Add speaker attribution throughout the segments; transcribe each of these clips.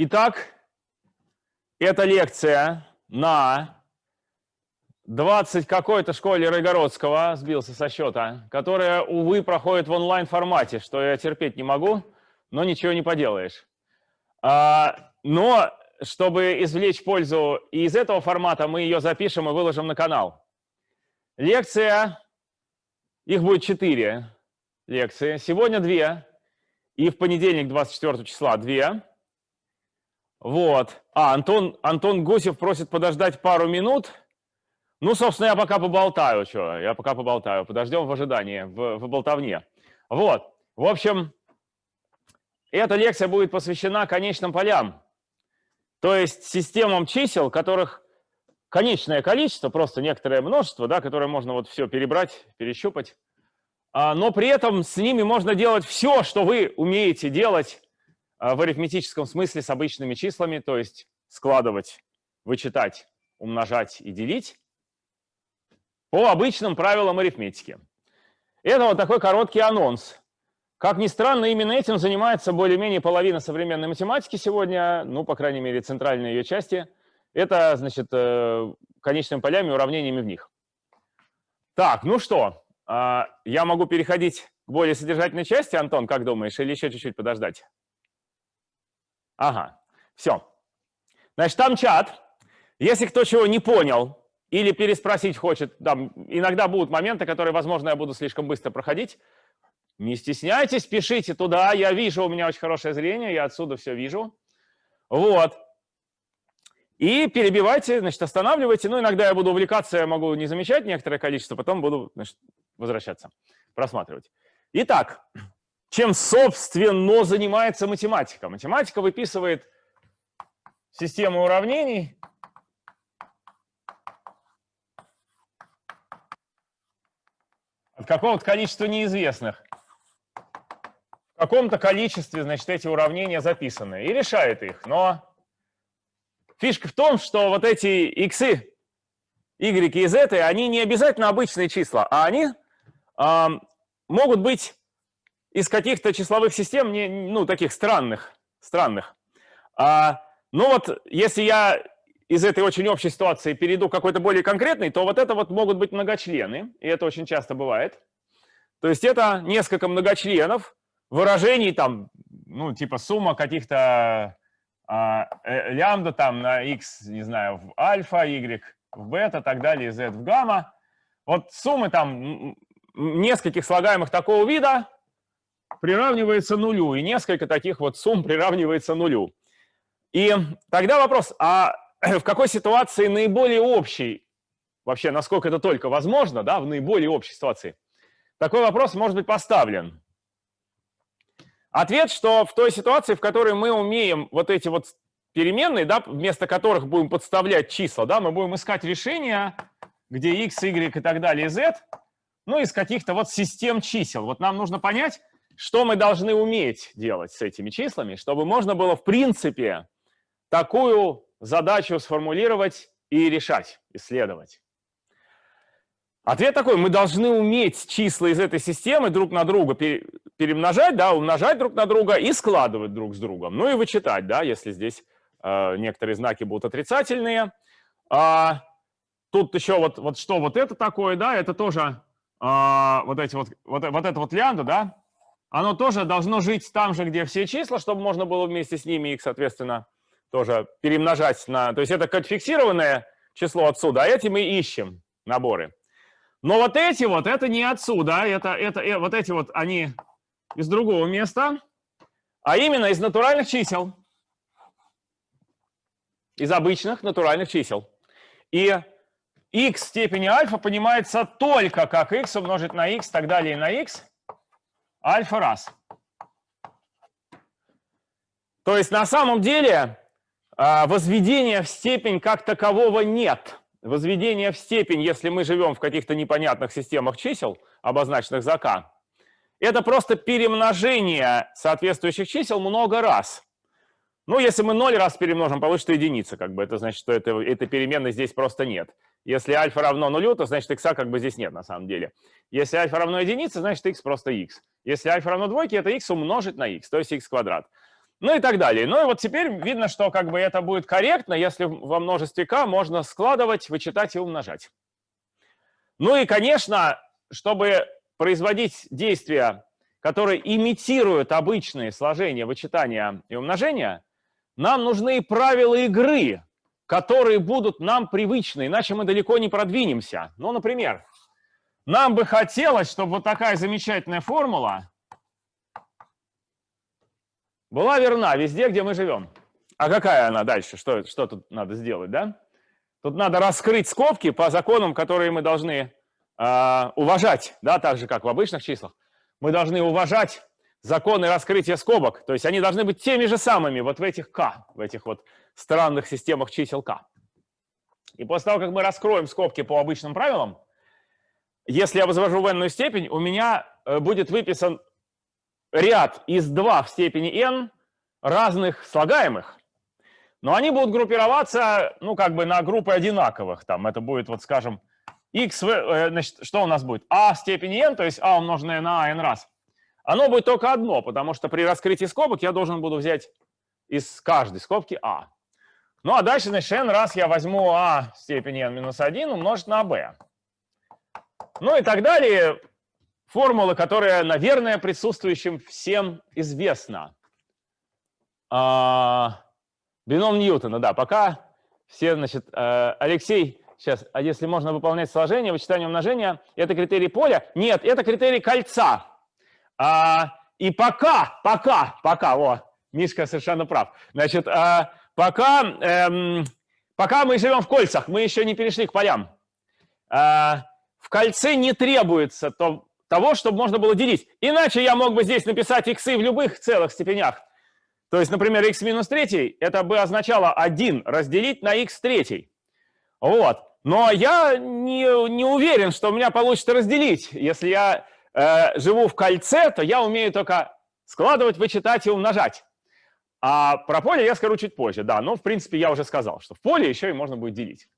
Speaker 1: Итак, это лекция на 20 какой-то школе Райгородского, сбился со счета, которая, увы, проходит в онлайн-формате, что я терпеть не могу, но ничего не поделаешь. А, но, чтобы извлечь пользу и из этого формата, мы ее запишем и выложим на канал. Лекция, их будет 4 лекции, сегодня 2, и в понедельник, 24 числа, 2. Вот. А, Антон, Антон Гусев просит подождать пару минут, ну, собственно, я пока поболтаю, что, я пока поболтаю. Подождем в ожидании, в, в болтовне. Вот, в общем, эта лекция будет посвящена конечным полям, то есть системам чисел, которых конечное количество, просто некоторое множество, да, которое можно вот все перебрать, перещупать, а, но при этом с ними можно делать все, что вы умеете делать в арифметическом смысле с обычными числами, то есть складывать, вычитать, умножать и делить по обычным правилам арифметики. Это вот такой короткий анонс. Как ни странно, именно этим занимается более-менее половина современной математики сегодня, ну, по крайней мере, центральной ее части. Это, значит, э, конечными полями, уравнениями в них. Так, ну что, а, я могу переходить к более содержательной части, Антон, как думаешь, или еще чуть-чуть подождать? Ага, все. Значит, там чат. Если кто чего не понял, или переспросить хочет, там, иногда будут моменты, которые, возможно, я буду слишком быстро проходить. Не стесняйтесь, пишите туда, я вижу, у меня очень хорошее зрение, я отсюда все вижу. Вот. И перебивайте, значит, останавливайте. Ну, иногда я буду увлекаться, я могу не замечать некоторое количество, потом буду значит, возвращаться, просматривать. Итак, чем, собственно, занимается математика? Математика выписывает систему уравнений, от какого-то количества неизвестных. В каком-то количестве, значит, эти уравнения записаны и решает их. Но фишка в том, что вот эти x, y и z, они не обязательно обычные числа, а они э, могут быть из каких-то числовых систем, не, ну, таких странных. странных. А, ну вот, если я из этой очень общей ситуации перейду к какой-то более конкретной, то вот это вот могут быть многочлены, и это очень часто бывает. То есть это несколько многочленов, выражений там, ну, типа сумма каких-то а, э, лямбда там на x, не знаю, в альфа, y в бета, так далее, z в гамма. Вот суммы там нескольких слагаемых такого вида приравнивается нулю, и несколько таких вот сумм приравнивается нулю. И тогда вопрос, а в какой ситуации наиболее общий, вообще, насколько это только возможно, да, в наиболее общей ситуации, такой вопрос может быть поставлен. Ответ, что в той ситуации, в которой мы умеем вот эти вот переменные, да, вместо которых будем подставлять числа, да, мы будем искать решения, где x, y и так далее, z, ну, из каких-то вот систем чисел. Вот нам нужно понять, что мы должны уметь делать с этими числами, чтобы можно было, в принципе, такую задачу сформулировать и решать, исследовать? Ответ такой, мы должны уметь числа из этой системы друг на друга перемножать, да, умножать друг на друга и складывать друг с другом. Ну и вычитать, да, если здесь э, некоторые знаки будут отрицательные. А, тут еще вот, вот что вот это такое, да, это тоже а, вот эти вот, вот, вот это вот лямбда, да, оно тоже должно жить там же, где все числа, чтобы можно было вместе с ними их, соответственно, тоже перемножать на... То есть это как фиксированное число отсюда, а эти мы ищем наборы. Но вот эти вот, это не отсюда, это, это, это, вот эти вот, они из другого места, а именно из натуральных чисел. Из обычных натуральных чисел. И x в степени альфа понимается только как x умножить на x, так далее на x, альфа раз. То есть на самом деле а, возведения в степень как такового нет. Возведение в степень, если мы живем в каких-то непонятных системах чисел, обозначенных за k, это просто перемножение соответствующих чисел много раз. Ну, если мы 0 раз перемножим, получится единица, как бы это значит, что это, этой переменной здесь просто нет. Если альфа равно нулю, то значит x как бы здесь нет на самом деле. Если альфа равно единице, значит x просто x. Если альфа равно двойке, это x умножить на x, то есть x квадрат. ну и так далее. Ну и вот теперь видно, что как бы это будет корректно, если во множестве k можно складывать, вычитать и умножать. Ну и, конечно, чтобы производить действия, которые имитируют обычные сложения, вычитания и умножения, нам нужны правила игры, которые будут нам привычны, иначе мы далеко не продвинемся. Ну, например, нам бы хотелось, чтобы вот такая замечательная формула была верна везде, где мы живем. А какая она дальше? Что, что тут надо сделать, да? Тут надо раскрыть скобки по законам, которые мы должны э, уважать, да, так же, как в обычных числах. Мы должны уважать законы раскрытия скобок, то есть они должны быть теми же самыми вот в этих k, в этих вот странных системах чисел k. И после того, как мы раскроем скобки по обычным правилам, если я возвожу в n степень, у меня э, будет выписан ряд из 2 в степени n разных слагаемых, но они будут группироваться, ну, как бы на группы одинаковых. Там это будет, вот скажем, x, э, значит, что у нас будет? a в степени n, то есть a умноженное на a n раз. Оно будет только одно, потому что при раскрытии скобок я должен буду взять из каждой скобки a. Ну, а дальше, значит, n раз я возьму в степени n минус 1 умножить на b. Ну и так далее формула, которая, наверное, присутствующим всем известна. А, бином Ньютона, да, пока все, значит, э, Алексей, сейчас, а если можно выполнять сложение, вычитание умножения, это критерий поля? Нет, это критерий кольца. А, и пока, пока, пока, о, Мишка совершенно прав. Значит, а, пока, эм, пока мы живем в кольцах, мы еще не перешли к полям. А, в кольце не требуется то, того, чтобы можно было делить. Иначе я мог бы здесь написать x в любых целых степенях. То есть, например, x минус 3, это бы означало 1 разделить на x третий. Вот. Но я не, не уверен, что у меня получится разделить. Если я э, живу в кольце, то я умею только складывать, вычитать и умножать. А про поле я скажу чуть позже, да. Но, в принципе, я уже сказал, что в поле еще и можно будет делить.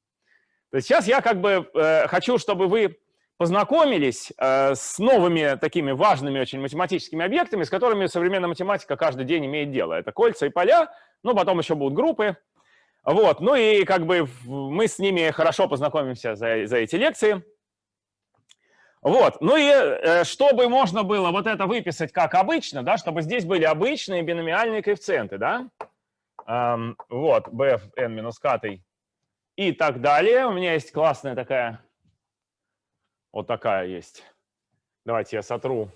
Speaker 1: То есть сейчас я как бы э, хочу, чтобы вы познакомились э, с новыми такими важными очень математическими объектами, с которыми современная математика каждый день имеет дело. Это кольца и поля, ну, потом еще будут группы. Вот, ну и как бы мы с ними хорошо познакомимся за, за эти лекции. Вот, ну и э, чтобы можно было вот это выписать как обычно, да, чтобы здесь были обычные биномиальные коэффициенты, да, эм, вот, b в n минус k и так далее. У меня есть классная такая вот такая есть. Давайте я сотру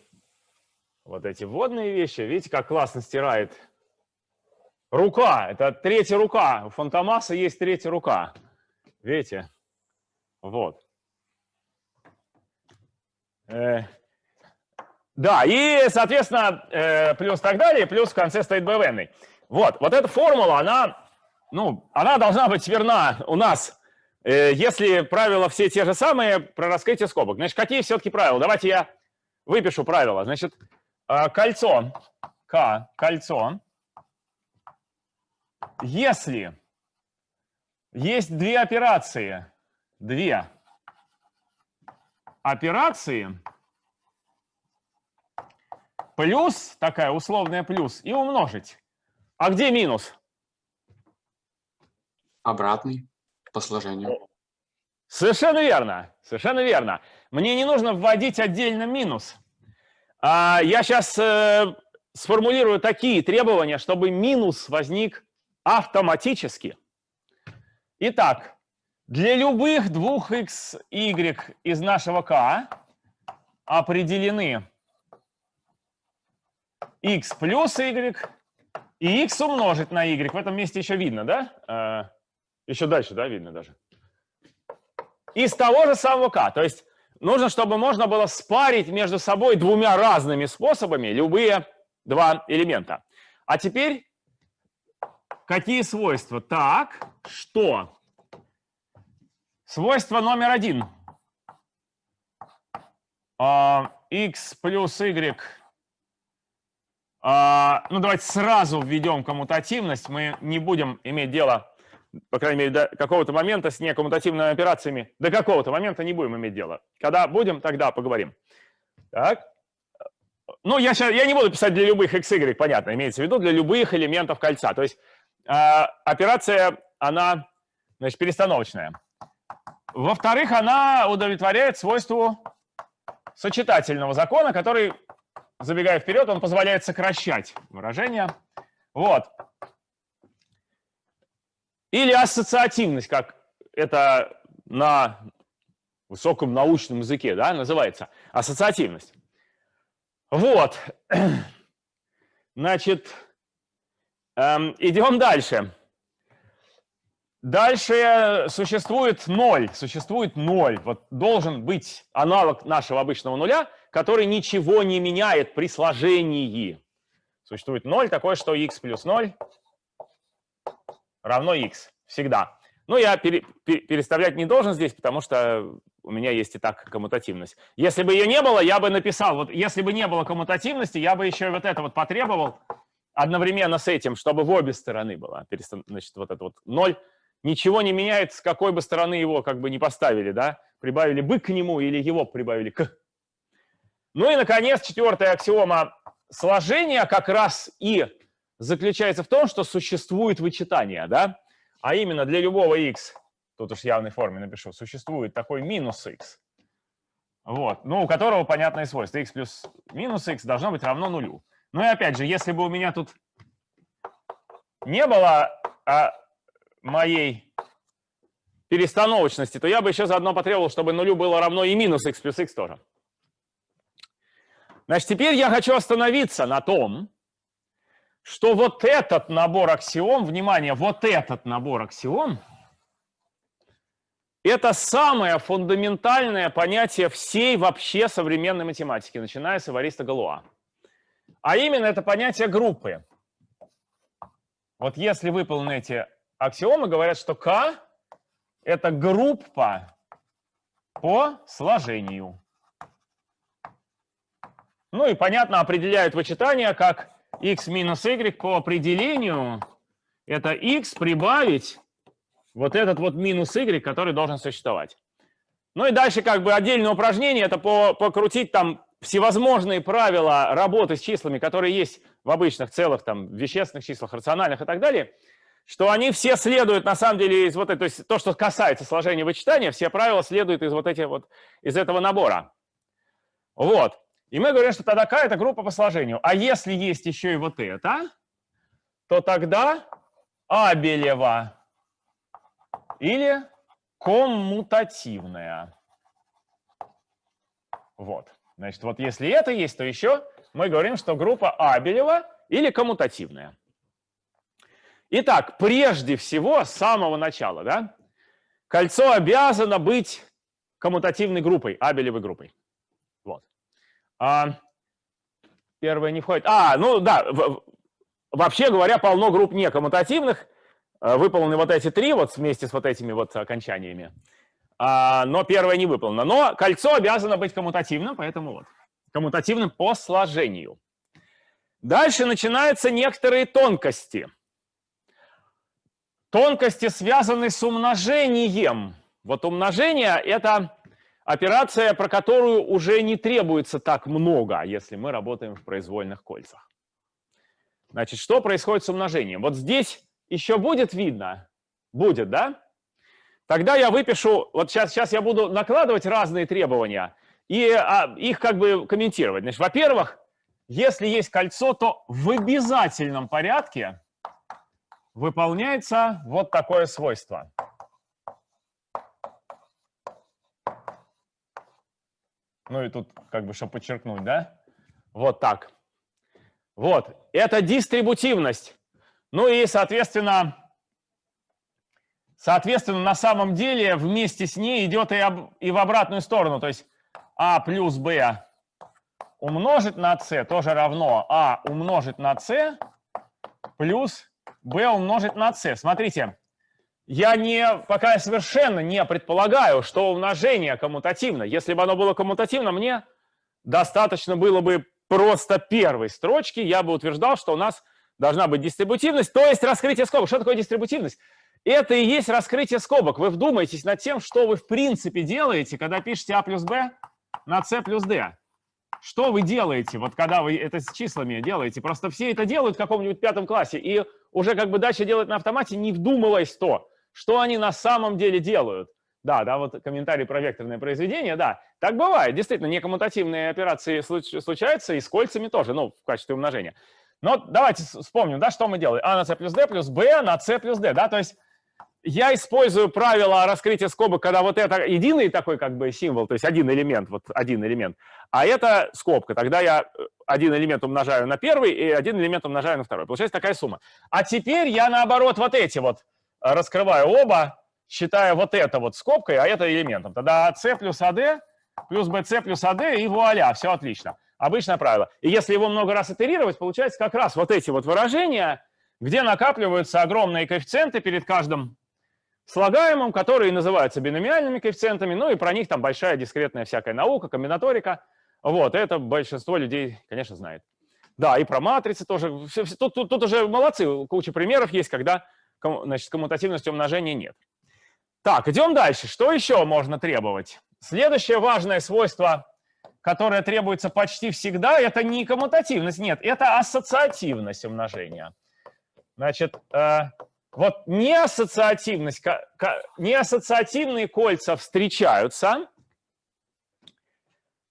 Speaker 1: вот эти вводные вещи. Видите, как классно стирает рука. Это третья рука. У Фантомаса есть третья рука. Видите? Вот. Э, да, и, соответственно, э, плюс так далее, плюс в конце стоит bvn. Вот, вот эта формула, она, ну, она должна быть верна у нас Э, если правила все те же самые, про раскрытие скобок. Значит, какие все-таки правила? Давайте я выпишу правила. Значит, кольцо, К, кольцо, если есть две операции, две операции, плюс, такая условная плюс, и умножить. А где минус?
Speaker 2: Обратный по сложению.
Speaker 1: Совершенно верно, совершенно верно. Мне не нужно вводить отдельно минус. А, я сейчас э, сформулирую такие требования, чтобы минус возник автоматически. Итак, для любых двух x, y из нашего k определены x плюс y и x умножить на y. В этом месте еще видно, да? Э, еще дальше, да, видно даже. Из того же самого k. То есть нужно, чтобы можно было спарить между собой двумя разными способами любые два элемента. А теперь какие свойства? Так, что? Свойство номер один. X плюс y. Uh, ну, давайте сразу введем коммутативность. Мы не будем иметь дело по крайней мере, до какого-то момента с некоммутативными операциями, до какого-то момента не будем иметь дело. Когда будем, тогда поговорим. Так. ну, я, сейчас, я не буду писать для любых x, y, понятно, имеется в виду для любых элементов кольца. То есть э, операция, она, значит, перестановочная. Во-вторых, она удовлетворяет свойству сочетательного закона, который, забегая вперед, он позволяет сокращать выражение. Вот. Или ассоциативность, как это на высоком научном языке да, называется. Ассоциативность. Вот. Значит, эм, идем дальше. Дальше существует ноль. Существует ноль. Вот должен быть аналог нашего обычного нуля, который ничего не меняет при сложении. Существует ноль, такое, что x плюс 0 равно x. Всегда. Ну, я пере, переставлять не должен здесь, потому что у меня есть и так коммутативность. Если бы ее не было, я бы написал, вот если бы не было коммутативности, я бы еще вот это вот потребовал одновременно с этим, чтобы в обе стороны было. Значит, вот это вот ноль. Ничего не меняет, с какой бы стороны его как бы не поставили, да? Прибавили бы к нему или его прибавили к. Ну и, наконец, четвертая аксиома сложения как раз и заключается в том, что существует вычитание, да? А именно для любого x тут уж в явной форме напишу, существует такой минус x, вот, ну, у которого понятное свойство, x плюс минус x должно быть равно нулю. Ну и опять же, если бы у меня тут не было а, моей перестановочности, то я бы еще заодно потребовал, чтобы нулю было равно и минус x плюс x тоже. Значит, теперь я хочу остановиться на том, что вот этот набор аксиом, внимание, вот этот набор аксиом – это самое фундаментальное понятие всей вообще современной математики, начиная с Эвариста Галуа. А именно это понятие группы. Вот если выполнены эти аксиомы, говорят, что К – это группа по сложению. Ну и, понятно, определяют вычитание как x минус y по определению. Это x прибавить вот этот вот минус y, который должен существовать. Ну и дальше как бы отдельное упражнение, это по, покрутить там всевозможные правила работы с числами, которые есть в обычных целых, там, вещественных числах, рациональных и так далее, что они все следуют, на самом деле, из вот этого, то есть то, что касается сложения вычитания, все правила следуют из вот этих вот, из этого набора. Вот. И мы говорим, что тогда К – это группа по сложению. А если есть еще и вот это, то тогда Абелева или коммутативная. Вот. Значит, вот если это есть, то еще мы говорим, что группа Абелева или коммутативная. Итак, прежде всего, с самого начала, да, кольцо обязано быть коммутативной группой, Абелевой группой. Вот. А, первое не входит. А, ну да, вообще говоря, полно групп некоммутативных, Э, выполнены вот эти три вот вместе с вот этими вот окончаниями. А, но первое не выполнено. Но кольцо обязано быть коммутативным, поэтому вот. Коммутативным по сложению. Дальше начинаются некоторые тонкости. Тонкости связаны с умножением. Вот умножение – это операция, про которую уже не требуется так много, если мы работаем в произвольных кольцах. Значит, что происходит с умножением? Вот здесь еще будет видно? Будет, да? Тогда я выпишу, вот сейчас, сейчас я буду накладывать разные требования и а, их как бы комментировать. Значит, во-первых, если есть кольцо, то в обязательном порядке выполняется вот такое свойство. Ну и тут как бы, чтобы подчеркнуть, да? Вот так. Вот, это дистрибутивность. Ну и, соответственно, соответственно, на самом деле вместе с ней идет и, об, и в обратную сторону. То есть а плюс b умножить на c тоже равно а умножить на c плюс b умножить на c. Смотрите, я не, пока я совершенно не предполагаю, что умножение коммутативно. Если бы оно было коммутативно, мне достаточно было бы просто первой строчки, я бы утверждал, что у нас должна быть дистрибутивность, то есть раскрытие скобок. Что такое дистрибутивность? Это и есть раскрытие скобок. Вы вдумайтесь над тем, что вы в принципе делаете, когда пишете А плюс Б на С плюс Д. что вы делаете, вот когда вы это с числами делаете? Просто все это делают в каком-нибудь пятом классе, и уже как бы дальше делать на автомате, не вдумываясь то, что они на самом деле делают. Да, да, вот комментарий про векторное произведение, да, так бывает. Действительно, некоммутативные операции случаются и с кольцами тоже, ну, в качестве умножения. Но давайте вспомним, да, что мы делаем. А на c плюс d плюс b на c плюс d, да, то есть я использую правило раскрытия скобок, когда вот это единый такой как бы символ, то есть один элемент, вот один элемент, а это скобка. Тогда я э, один элемент умножаю на первый и один элемент умножаю на второй. Получается такая сумма. А теперь я наоборот вот эти вот э, раскрываю оба, считая вот это вот скобкой, а это элементом. Тогда c плюс ad плюс bc плюс ad и вуаля, все отлично. Обычное правило. И если его много раз итерировать, получается как раз вот эти вот выражения, где накапливаются огромные коэффициенты перед каждым слагаемым, которые называются биномиальными коэффициентами, ну и про них там большая дискретная всякая наука, комбинаторика. Вот, это большинство людей, конечно, знает. Да, и про матрицы тоже. Тут, тут, тут уже молодцы, куча примеров есть, когда значит, коммутативности умножения нет. Так, идем дальше. Что еще можно требовать? Следующее важное свойство, которое требуется почти всегда, это не коммутативность, нет, это ассоциативность умножения. Значит, э, вот неассоциативность, неассоциативные кольца встречаются.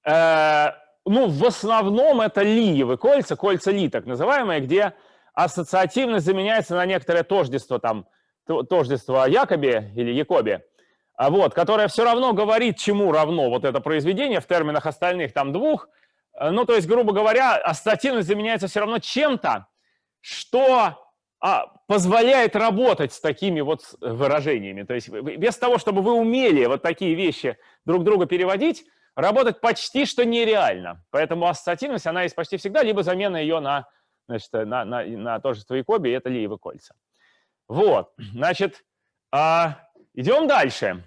Speaker 1: Э, ну, в основном это лиевые кольца, кольца ли так называемые, где ассоциативность заменяется на некоторое тождество, там, тождество Якоби или Якоби, а вот, которое все равно говорит, чему равно вот это произведение в терминах остальных там двух. Э, ну, то есть, грубо говоря, ассоциативность заменяется все равно чем-то, что а, позволяет работать с такими вот выражениями. То есть без того, чтобы вы умели вот такие вещи друг друга переводить, работать почти что нереально. Поэтому ассоциативность, она есть почти всегда, либо замена ее на, значит, на, на, на тождество Якоби, это Лиевы кольца. Вот, значит, а, идем дальше.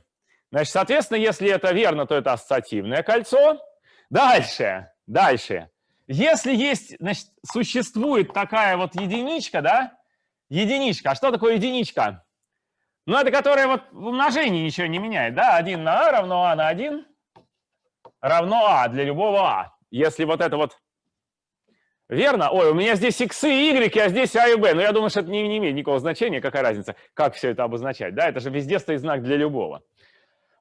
Speaker 1: Значит, соответственно, если это верно, то это ассоциативное кольцо. Дальше, дальше. Если есть, значит, существует такая вот единичка, да, Единичка. А что такое единичка? Ну, это которая вот в умножении ничего не меняет, да? 1 на а равно а на 1 равно а для любого а. Если вот это вот верно, ой, у меня здесь x и y, а здесь а и b, но я думаю, что это не, не имеет никакого значения, какая разница, как все это обозначать, да? Это же везде стоит знак для любого.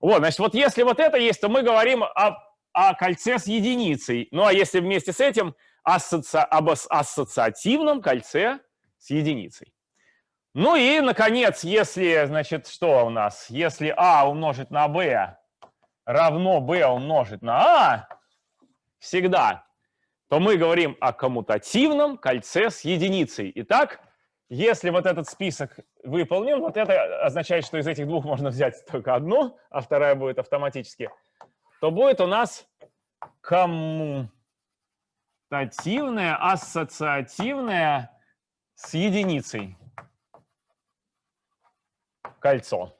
Speaker 1: Вот, значит, вот если вот это есть, то мы говорим о, о кольце с единицей. Ну, а если вместе с этим ассоци... об ассоциативном кольце с единицей. Ну и, наконец, если, значит, что у нас? Если а умножить на b равно b умножить на а всегда, то мы говорим о коммутативном кольце с единицей. Итак, если вот этот список выполнен, вот это означает, что из этих двух можно взять только одну, а вторая будет автоматически, то будет у нас коммутативное, ассоциативное с единицей кольцо.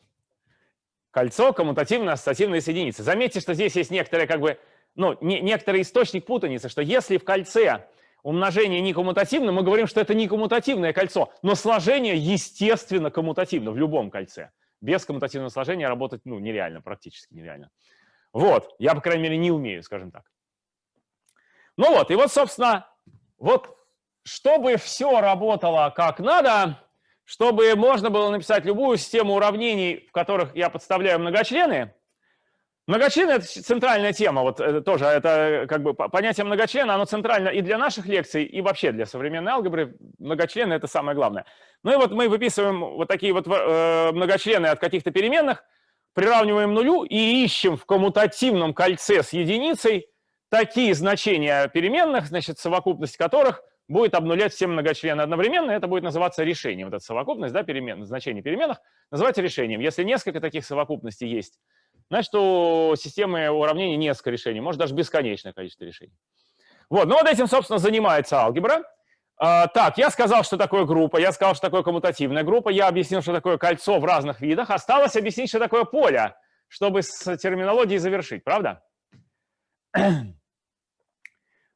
Speaker 1: Кольцо коммутативно-ассоциативной соединицы. Заметьте, что здесь есть некоторые, как бы, ну, не, некоторый источник путаницы, что если в кольце умножение не коммутативно, мы говорим, что это не коммутативное кольцо, но сложение, естественно, коммутативно в любом кольце. Без коммутативного сложения работать ну, нереально, практически нереально. Вот, я, по крайней мере, не умею, скажем так. Ну вот, и вот, собственно, вот чтобы все работало как надо, чтобы можно было написать любую систему уравнений, в которых я подставляю многочлены. Многочлены – это центральная тема, вот это тоже, это как бы понятие многочлена, оно центрально и для наших лекций, и вообще для современной алгебры. Многочлены – это самое главное. Ну и вот мы выписываем вот такие вот э, многочлены от каких-то переменных, приравниваем нулю и ищем в коммутативном кольце с единицей такие значения переменных, значит, совокупность которых – будет обнулять все многочлены одновременно, это будет называться решением. Вот эта совокупность, да, перемен, значение переменных, называется решением. Если несколько таких совокупностей есть, значит, у системы уравнений несколько решений, может даже бесконечное количество решений. Вот, ну вот этим, собственно, занимается алгебра. А, так, я сказал, что такое группа, я сказал, что такое коммутативная группа, я объяснил, что такое кольцо в разных видах. Осталось объяснить, что такое поле, чтобы с терминологией завершить, правда?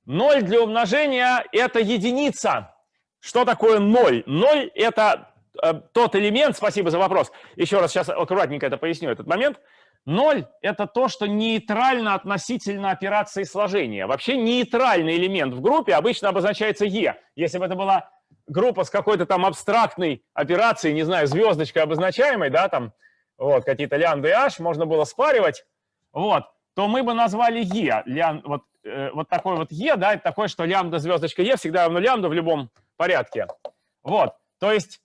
Speaker 1: 0 для умножения – это единица. Что такое 0? 0 – это э, тот элемент, спасибо за вопрос, еще раз сейчас аккуратненько это поясню, этот момент. Ноль – это то, что нейтрально относительно операции сложения. Вообще нейтральный элемент в группе обычно обозначается Е. Если бы это была группа с какой-то там абстрактной операцией, не знаю, звездочкой обозначаемой, да, там, вот, какие-то лямбда и h, можно было спаривать, вот, то мы бы назвали Е. Лям, вот, э, вот такой вот Е, да, это такое, что лямбда, звездочка Е всегда равно лямбда в любом порядке. Вот, то есть,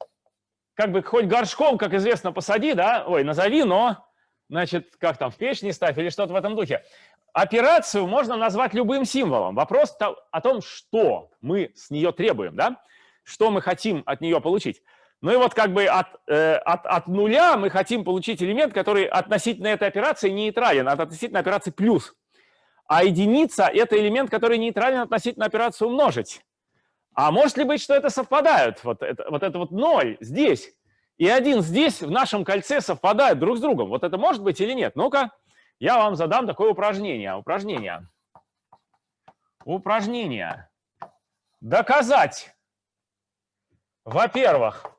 Speaker 1: как бы хоть горшком, как известно, посади, да, ой, назови, но значит, как там, в печь не ставь или что-то в этом духе. Операцию можно назвать любым символом. Вопрос о том, что мы с нее требуем, да? что мы хотим от нее получить. Ну и вот как бы от, э, от, от нуля мы хотим получить элемент, который относительно этой операции нейтрален, от относительно операции плюс. А единица – это элемент, который нейтрален относительно операции умножить. А может ли быть, что это совпадают? Вот это вот, это вот ноль здесь и один здесь в нашем кольце совпадают друг с другом. Вот это может быть или нет? Ну-ка, я вам задам такое упражнение. Упражнение. Упражнение. Доказать, во-первых,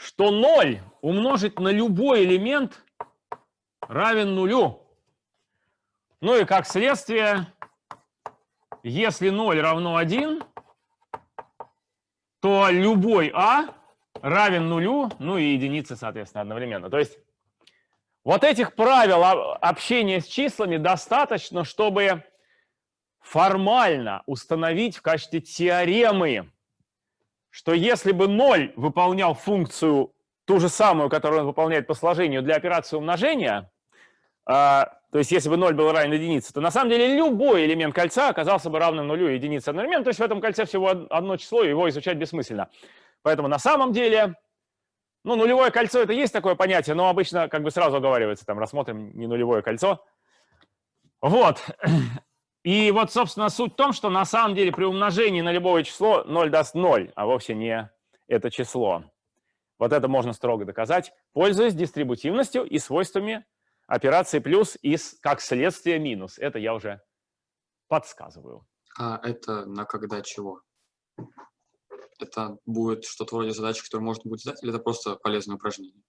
Speaker 1: что 0 умножить на любой элемент равен нулю. Ну и как следствие, если 0 равно 1, то любой а равен нулю, ну и единице, соответственно, одновременно. То есть вот этих правил общения с числами достаточно, чтобы формально установить в качестве теоремы, что если бы 0 выполнял функцию ту же самую, которую он выполняет по сложению для операции умножения, а, то есть если бы 0 был равен единице, то на самом деле любой элемент кольца оказался бы равным нулю и единице одновременно. То есть в этом кольце всего одно число, его изучать бессмысленно. Поэтому на самом деле, ну, нулевое кольцо – это есть такое понятие, но обычно как бы сразу оговаривается, там, рассмотрим не нулевое кольцо. Вот. И вот, собственно, суть в том, что на самом деле при умножении на любое число 0 даст 0, а вовсе не это число. Вот это можно строго доказать, пользуясь дистрибутивностью и свойствами операции плюс и как следствие минус. Это я уже подсказываю.
Speaker 2: А это на когда чего? это будет что-то вроде задачи, которую можно будет задать, или это просто полезное упражнение?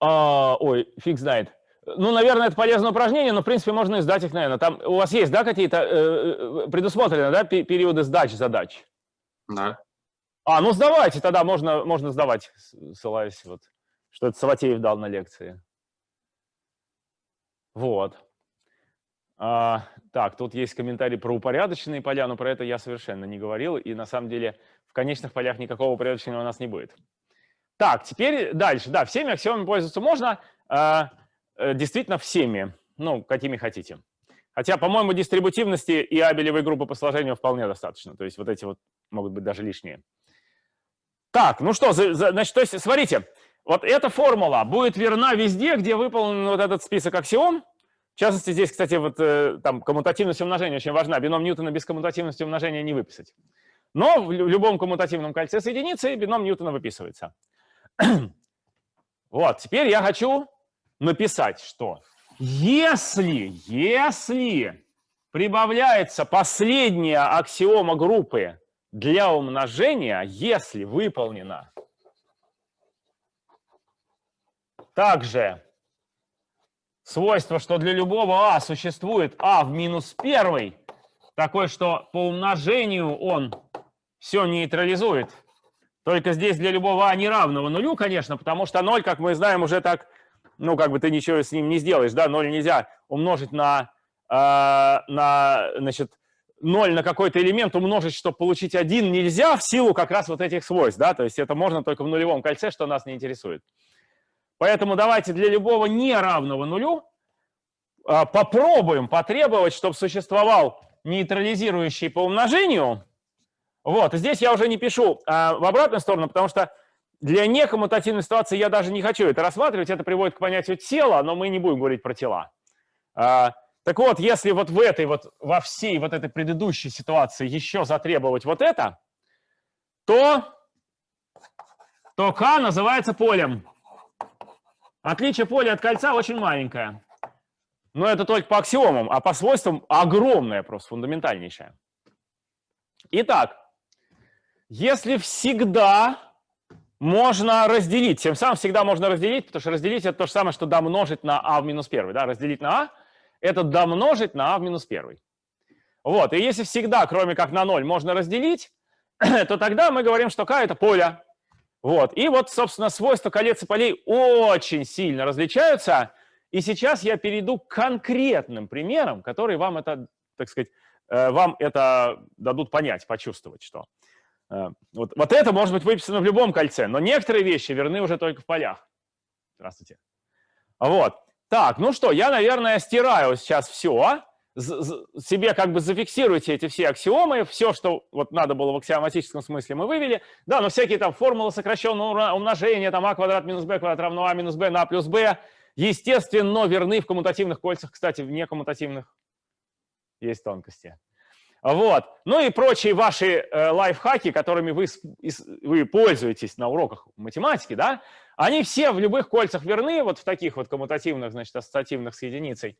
Speaker 1: А, ой, фиг знает. Ну, наверное, это полезное упражнение, но, в принципе, можно и сдать их, наверное. Там у вас есть, да, какие-то э, э предусмотрены, да, периоды сдач задач?
Speaker 2: Да.
Speaker 1: А, ну, сдавайте, тогда можно, можно сдавать, ссылаясь вот, что это Саватеев дал на лекции. Вот. А, так, тут есть комментарий про упорядоченные поля, но про это я совершенно не говорил, и на самом деле в конечных полях никакого упорядочения у нас не будет. Так, теперь дальше. Да, всеми аксиомами пользоваться можно, а, э, действительно всеми, ну, какими хотите. Хотя, по-моему, дистрибутивности и абелевой группы по сложению вполне достаточно. То есть вот эти вот могут быть даже лишние. Так, ну что, значит, то есть, смотрите, вот эта формула будет верна везде, где выполнен вот этот список аксиом, в частности, здесь, кстати, вот э, там коммутативность умножения очень важна. Бином Ньютона без коммутативности умножения не выписать. Но в любом коммутативном кольце с единицей бином Ньютона выписывается. вот, теперь я хочу написать, что если, если прибавляется последняя аксиома группы для умножения, если выполнена также свойство, что для любого а существует а в минус первый, такой, что по умножению он все нейтрализует. Только здесь для любого а неравного нулю, конечно, потому что 0, как мы знаем, уже так, ну, как бы ты ничего с ним не сделаешь, да, 0 нельзя умножить на, э, на значит, 0 на какой-то элемент умножить, чтобы получить 1, нельзя в силу как раз вот этих свойств, да, то есть это можно только в нулевом кольце, что нас не интересует. Поэтому давайте для любого неравного нулю а, попробуем потребовать, чтобы существовал нейтрализирующий по умножению. Вот, здесь я уже не пишу а, в обратную сторону, потому что для некоммутативной ситуации я даже не хочу это рассматривать. Это приводит к понятию тела, но мы не будем говорить про тела. А, так вот, если вот в этой вот, во всей вот этой предыдущей ситуации еще затребовать вот это, то, то К называется полем. Отличие поля от кольца очень маленькое. Но это только по аксиомам, а по свойствам огромное, просто фундаментальнейшее. Итак, если всегда можно разделить. Тем самым всегда можно разделить, потому что разделить это то же самое, что домножить на а в минус 1. Да? Разделить на а – это домножить на а в минус 1. Вот, и если всегда, кроме как на 0, можно разделить, то тогда мы говорим, что k – это поле. Вот, и вот, собственно, свойства колец и полей очень сильно различаются. И сейчас я перейду к конкретным примерам, которые вам это, так сказать, э, вам это дадут понять, почувствовать, что вот, вот это может быть выписано в любом кольце, но некоторые вещи верны уже только в полях. Здравствуйте. Вот. Так, ну что, я, наверное, стираю сейчас все. Себе как бы зафиксируйте эти все аксиомы, все, что вот надо было в аксиоматическом смысле, мы вывели. Да, но всякие там формулы сокращенного умножения, там а квадрат минус b квадрат равно а минус b на плюс b, естественно, верны в коммутативных кольцах. Кстати, в некоммутативных есть тонкости. Вот. Ну и прочие ваши э, лайфхаки, которыми вы, вы пользуетесь на уроках математики, да, они все в любых кольцах верны, вот в таких вот коммутативных, значит, ассоциативных с единицей.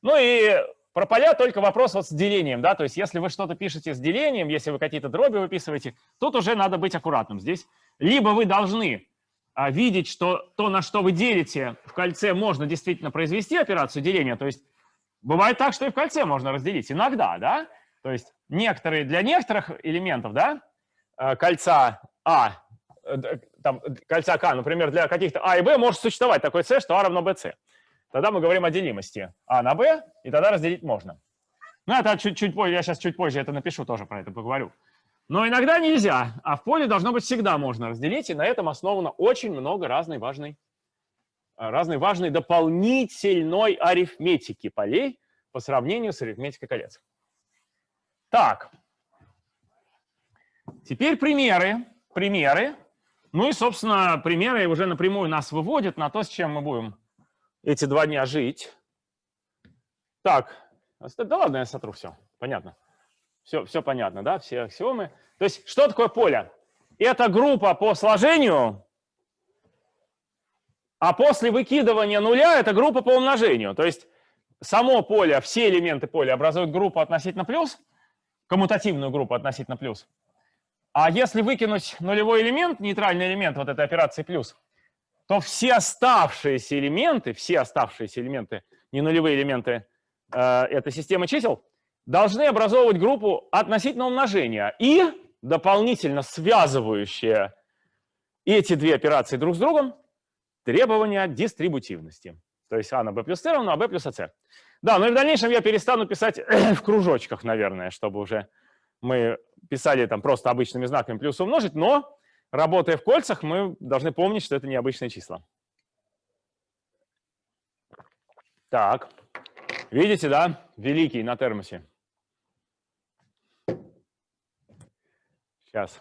Speaker 1: Ну и про поля только вопрос вот с делением, да, то есть если вы что-то пишете с делением, если вы какие-то дроби выписываете, тут уже надо быть аккуратным. Здесь либо вы должны а, видеть, что то, на что вы делите в кольце, можно действительно произвести операцию деления, то есть бывает так, что и в кольце можно разделить, иногда, да, то есть некоторые, для некоторых элементов да, э, кольца А, э, там, кольца К, например, для каких-то А и Б может существовать такой С, что А равно BC. Тогда мы говорим о делимости А на Б, и тогда разделить можно. Ну, это чуть-чуть позже, я сейчас чуть позже это напишу, тоже про это поговорю. Но иногда нельзя, а в поле должно быть всегда можно разделить, и на этом основано очень много разной важной, э, разной важной дополнительной арифметики полей по сравнению с арифметикой колец. Так, теперь примеры. Примеры. Ну и, собственно, примеры уже напрямую нас выводят на то, с чем мы будем эти два дня жить. Так, да ладно, я сотру все. Понятно. Все, все понятно, да, все аксиомы. То есть, что такое поле? Это группа по сложению, а после выкидывания нуля это группа по умножению. То есть, само поле, все элементы поля образуют группу относительно плюс, коммутативную группу относительно плюс. А если выкинуть нулевой элемент, нейтральный элемент вот этой операции плюс, то все оставшиеся элементы, все оставшиеся элементы, не нулевые элементы э, этой системы чисел, должны образовывать группу относительно умножения и дополнительно связывающие эти две операции друг с другом требования дистрибутивности. То есть а на b плюс c равно а b плюс ac. Да, но и в дальнейшем я перестану писать в кружочках, наверное, чтобы уже мы писали там просто обычными знаками плюс умножить, но работая в кольцах, мы должны помнить, что это необычные числа. Так, видите, да, великий на термосе. Сейчас.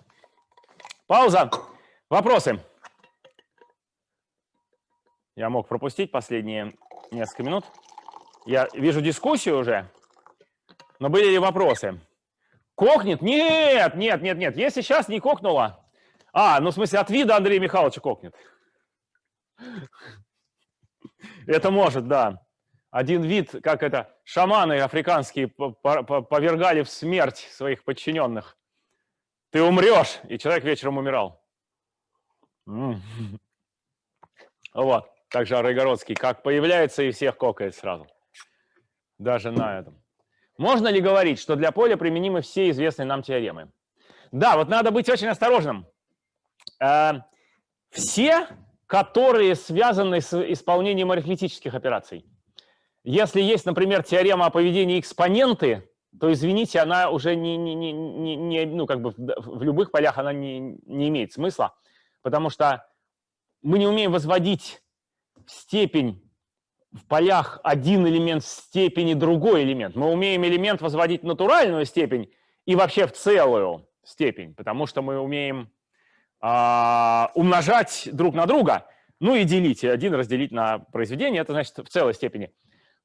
Speaker 1: Пауза. Вопросы? Я мог пропустить последние несколько минут. Я вижу дискуссию уже, но были ли вопросы? Кокнет? Нет, нет, нет, нет. Если сейчас не кокнуло... А, ну в смысле от вида Андрея Михайловича кокнет. Это может, да. Один вид, как это, шаманы африканские повергали в смерть своих подчиненных. Ты умрешь, и человек вечером умирал. Вот, также Арыгородский, как появляется и всех кокает сразу даже на этом. Можно ли говорить, что для поля применимы все известные нам теоремы? Да, вот надо быть очень осторожным. Э, все, которые связаны с исполнением арифметических операций. Если есть, например, теорема о поведении экспоненты, то, извините, она уже не, не, не, не, ну, как бы в любых полях она не, не имеет смысла, потому что мы не умеем возводить степень в полях один элемент степени другой элемент. Мы умеем элемент возводить в натуральную степень и вообще в целую степень, потому что мы умеем э, умножать друг на друга, ну и делить, один разделить на произведение, это значит в целой степени.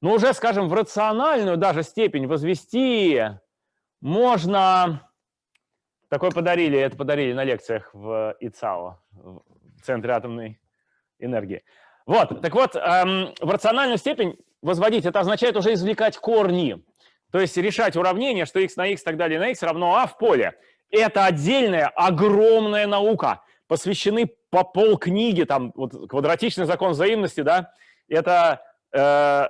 Speaker 1: Но уже, скажем, в рациональную даже степень возвести можно... Такое подарили, это подарили на лекциях в ИЦАО, в Центре атомной энергии. Вот, так вот, эм, в рациональную степень возводить, это означает уже извлекать корни. То есть решать уравнение, что x на x и так далее на x равно а в поле. Это отдельная огромная наука. посвящены по полкниги, там, вот квадратичный закон взаимности, да, это э,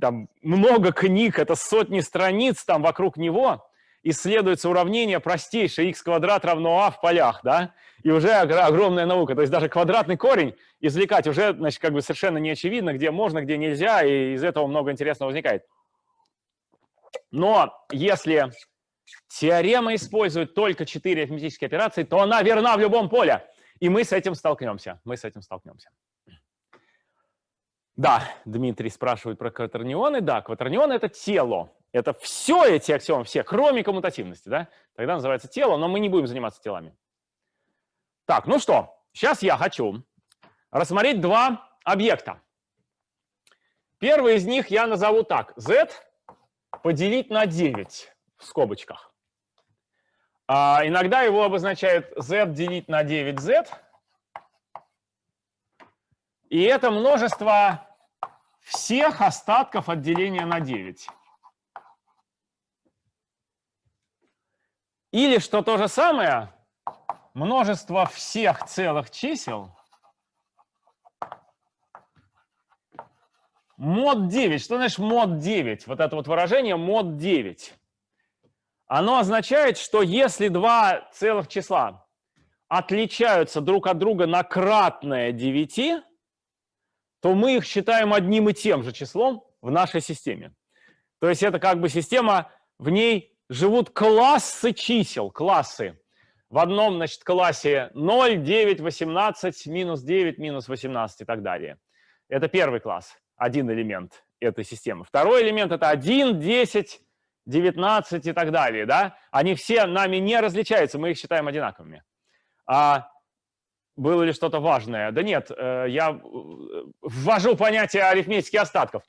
Speaker 1: там, много книг, это сотни страниц там вокруг него, исследуется уравнение простейшее x квадрат равно а в полях, да, и уже огромная наука. То есть даже квадратный корень извлекать уже, значит, как бы совершенно не очевидно, где можно, где нельзя, и из этого много интересного возникает. Но если теорема использует только четыре арифметические операции, то она верна в любом поле. И мы с этим столкнемся. Мы с этим столкнемся. Да, Дмитрий спрашивает про кватернионы. Да, кватернионы — это тело. Это все эти аксиомы, все, кроме коммутативности. Да? Тогда называется тело, но мы не будем заниматься телами. Так, ну что, сейчас я хочу рассмотреть два объекта. Первый из них я назову так. z поделить на 9 в скобочках. А иногда его обозначают z делить на 9z. И это множество всех остатков от деления на 9. Или, что то же самое, множество всех целых чисел мод 9. Что значит мод 9? Вот это вот выражение мод 9. Оно означает, что если два целых числа отличаются друг от друга на кратное 9, то мы их считаем одним и тем же числом в нашей системе. То есть это как бы система, в ней живут классы чисел, классы. В одном, значит, классе 0, 9, 18, минус 9, минус 18 и так далее. Это первый класс, один элемент этой системы. Второй элемент – это 1, 10, 19 и так далее. Да? Они все нами не различаются, мы их считаем одинаковыми. А было ли что-то важное? Да нет, э, я э, ввожу понятие арифметических остатков.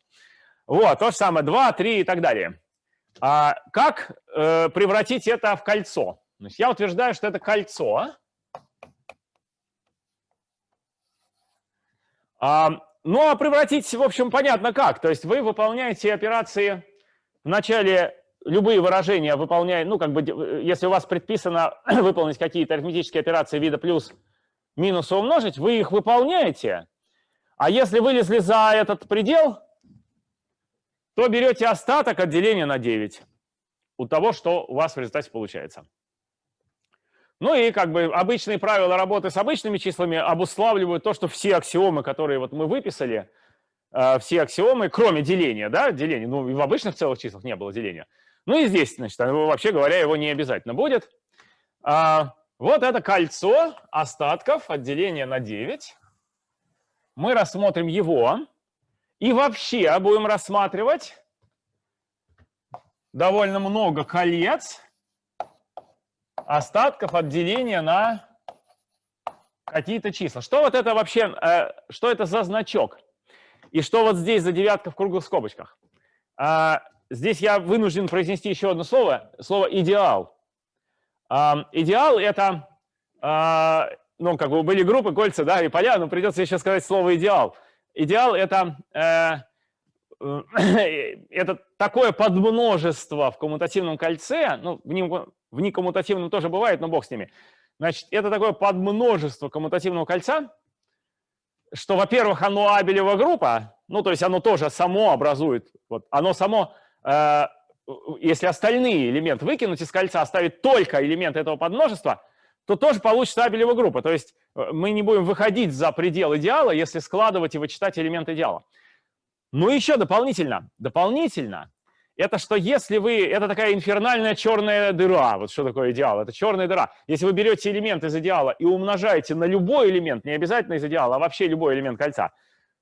Speaker 1: Вот, то же самое, 2, 3 и так далее. А как э, превратить это в кольцо? Значит, я утверждаю, что это кольцо. А, ну, а превратить, в общем, понятно как. То есть вы выполняете операции в начале любые выражения выполняя, ну, как бы, если у вас предписано выполнить какие-то арифметические операции вида плюс минус умножить, вы их выполняете, а если вылезли за этот предел, то берете остаток от деления на 9 у того, что у вас в результате получается. Ну и как бы обычные правила работы с обычными числами обуславливают то, что все аксиомы, которые вот мы выписали, э, все аксиомы, кроме деления, да, деления, ну и в обычных целых числах не было деления. Ну и здесь, значит, вообще говоря, его не обязательно будет. А, вот это кольцо остатков отделения на 9. Мы рассмотрим его. И вообще будем рассматривать довольно много колец остатков отделения на какие-то числа. Что вот это вообще, э, что это за значок? И что вот здесь за девятка в круглых скобочках? А, здесь я вынужден произнести еще одно слово, слово «идеал». Идеал — это, а, ну, как бы были группы, кольца, да, и поля, но придется еще сказать слово «идеал». Идеал — это, э, это такое подмножество в коммутативном кольце, ну, в, нем, в некоммутативном тоже бывает, но бог с ними. Значит, это такое подмножество коммутативного кольца, что, во-первых, оно абелева группа, ну, то есть оно тоже само образует, вот, оно само э, если остальные элементы выкинуть из кольца, оставить только элемент этого подмножества, то тоже получится абелева группа. То есть э, мы не будем выходить за предел идеала, если складывать и вычитать элемент идеала. Ну еще дополнительно, дополнительно, это что если вы, это такая инфернальная черная дыра, вот что такое идеал, это черная дыра. Если вы берете элемент из идеала и умножаете на любой элемент, не обязательно из идеала, а вообще любой элемент кольца,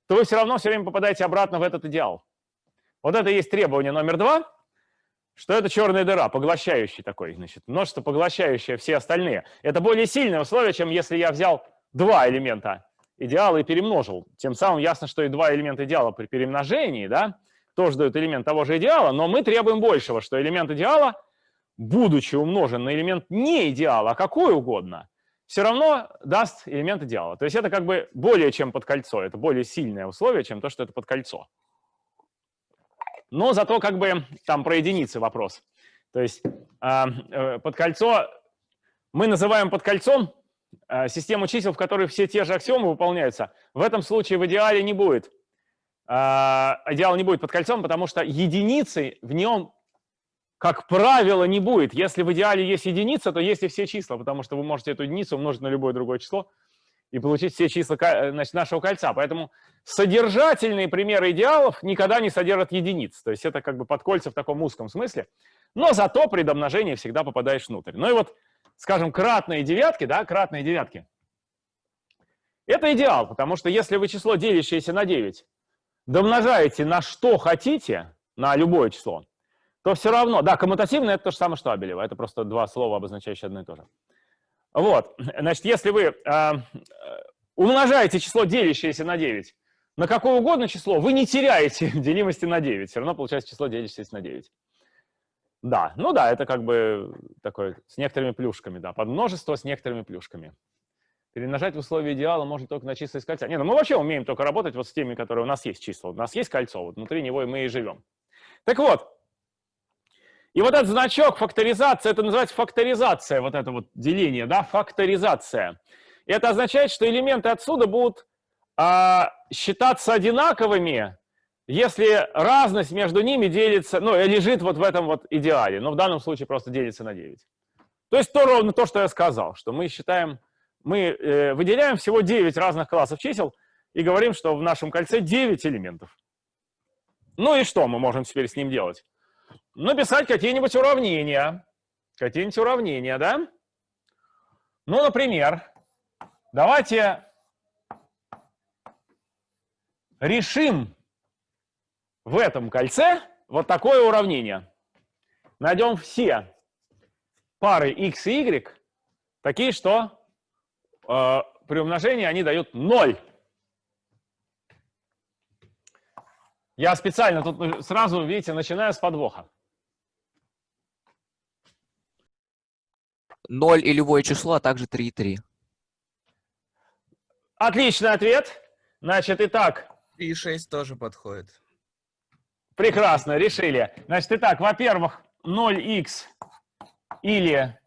Speaker 1: то вы все равно все время попадаете обратно в этот идеал. Вот это и есть требование номер два – что это черная дыра, поглощающий такой, значит, множество поглощающее все остальные. Это более сильное условие, чем если я взял два элемента идеала и перемножил. Тем самым ясно, что и два элемента идеала при перемножении, да, тоже дают элемент того же идеала, но мы требуем большего, что элемент идеала, будучи умножен на элемент не идеала, а какой угодно, все равно даст элемент идеала. То есть это как бы более чем под кольцо, это более сильное условие, чем то, что это под кольцо но зато как бы там про единицы вопрос. То есть а, э, под кольцо, мы называем под кольцом э, систему чисел, в которой все те же аксиомы выполняются, в этом случае в идеале не будет. Э, идеала не будет под кольцом, потому что единицы в нем, как правило, не будет. Если в идеале есть единица, то есть и все числа, потому что вы можете эту единицу умножить на любое другое число и получить все числа значит, нашего кольца. Поэтому содержательные примеры идеалов никогда не содержат единиц. То есть это как бы подкольца в таком узком смысле. Но зато при домножении всегда попадаешь внутрь. Ну и вот, скажем, кратные девятки, да, кратные девятки. Это идеал, потому что если вы число, делящееся на 9, домножаете на что хотите, на любое число, то все равно, да, коммутативное это то же самое, что абелево. Это просто два слова, обозначающие одно и то же. Вот, значит, если вы э, умножаете число, делящееся на 9, на какое угодно число, вы не теряете делимости на 9. Все равно получается число, делящееся на 9. Да, ну да, это как бы такое с некоторыми плюшками, да, подмножество с некоторыми плюшками. Перемножать в условии идеала можно только на числа из кольца. Не, ну мы вообще умеем только работать вот с теми, которые у нас есть числа. У нас есть кольцо, вот внутри него и мы и живем. Так вот, и вот этот значок факторизация, это называется факторизация, вот это вот деление, да, факторизация. И это означает, что элементы отсюда будут а, считаться одинаковыми, если разность между ними делится, ну, лежит вот в этом вот идеале, но в данном случае просто делится на 9. То есть то ровно то, что я сказал, что мы считаем, мы э, выделяем всего 9 разных классов чисел и говорим, что в нашем кольце 9 элементов. Ну и что мы можем теперь с ним делать? Написать какие-нибудь уравнения. Какие-нибудь уравнения, да? Ну, например, давайте решим в этом кольце вот такое уравнение. Найдем все пары x и y, такие, что э, при умножении они дают 0. Я специально тут сразу, видите, начинаю с подвоха.
Speaker 3: 0 и любое число, а также 3 и 3.
Speaker 1: Отличный ответ. Значит, итак.
Speaker 4: 3 и 6 тоже подходит.
Speaker 1: Прекрасно, решили. Значит, итак, во-первых, 0х или...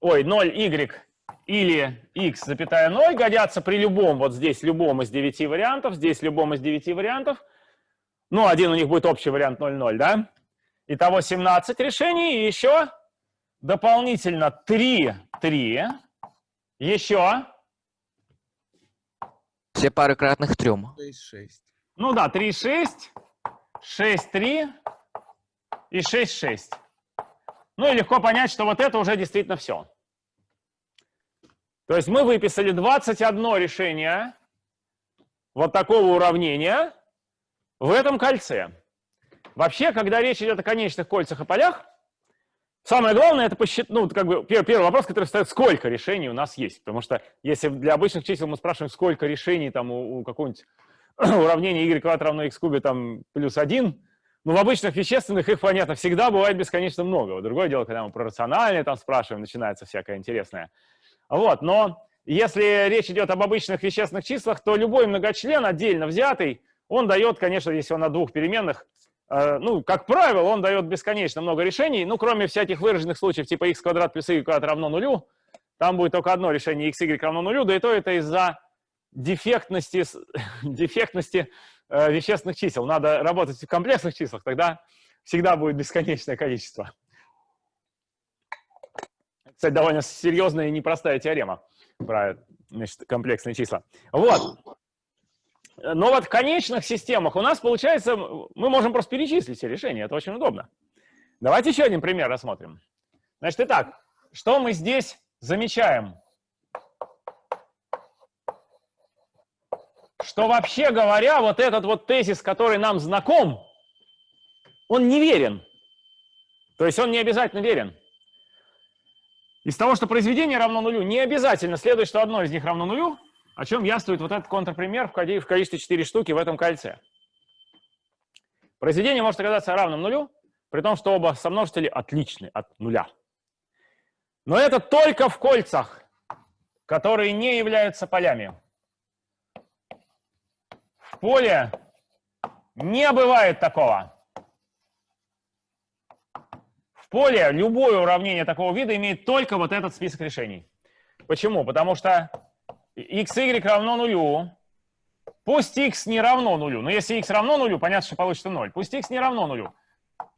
Speaker 1: Ой, 0y или x, запятая 0 годятся при любом, вот здесь любом из 9 вариантов, здесь любом из 9 вариантов. Ну, один у них будет общий вариант 0,0, да? Итого 17 решений, и еще дополнительно 3, 3, еще...
Speaker 3: Все пары кратных трем.
Speaker 4: 6, 6.
Speaker 1: Ну да, 3, 6, 6, 3 и 6, 6. Ну и легко понять, что вот это уже действительно все. То есть мы выписали 21 решение вот такого уравнения в этом кольце. Вообще, когда речь идет о конечных кольцах и полях, самое главное это посчитать, ну, как бы первый, первый вопрос, который встает, сколько решений у нас есть. Потому что если для обычных чисел мы спрашиваем, сколько решений там у, у какого-нибудь уравнения y квадрат равно x кубе там плюс 1, ну, в обычных вещественных их, понятно, всегда бывает бесконечно много. Другое дело, когда мы про рациональные там спрашиваем, начинается всякое интересное. Вот, но если речь идет об обычных вещественных числах, то любой многочлен отдельно взятый, он дает, конечно, если он на двух переменных, ну, как правило, он дает бесконечно много решений, ну, кроме всяких выраженных случаев, типа x квадрат плюс y квадрат равно нулю, там будет только одно решение x, y равно нулю, да и то это из-за дефектности, дефектности э, вещественных чисел. Надо работать в комплексных числах, тогда всегда будет бесконечное количество. Кстати, довольно серьезная и непростая теорема про значит, комплексные числа. Вот. Но вот в конечных системах у нас получается, мы можем просто перечислить все решения, это очень удобно. Давайте еще один пример рассмотрим. Значит, итак, что мы здесь замечаем? Что вообще говоря, вот этот вот тезис, который нам знаком, он неверен. То есть он не обязательно верен. Из того, что произведение равно нулю, не обязательно следует, что одно из них равно нулю, о чем яствует вот этот контрпример в количестве 4 штуки в этом кольце. Произведение может оказаться равным нулю, при том, что оба сомножители отличны от нуля. Но это только в кольцах, которые не являются полями. В поле не бывает такого поле любое уравнение такого вида имеет только вот этот список решений. Почему? Потому что xy равно нулю. Пусть x не равно нулю. Но если x равно нулю, понятно, что получится 0. Пусть x не равно нулю.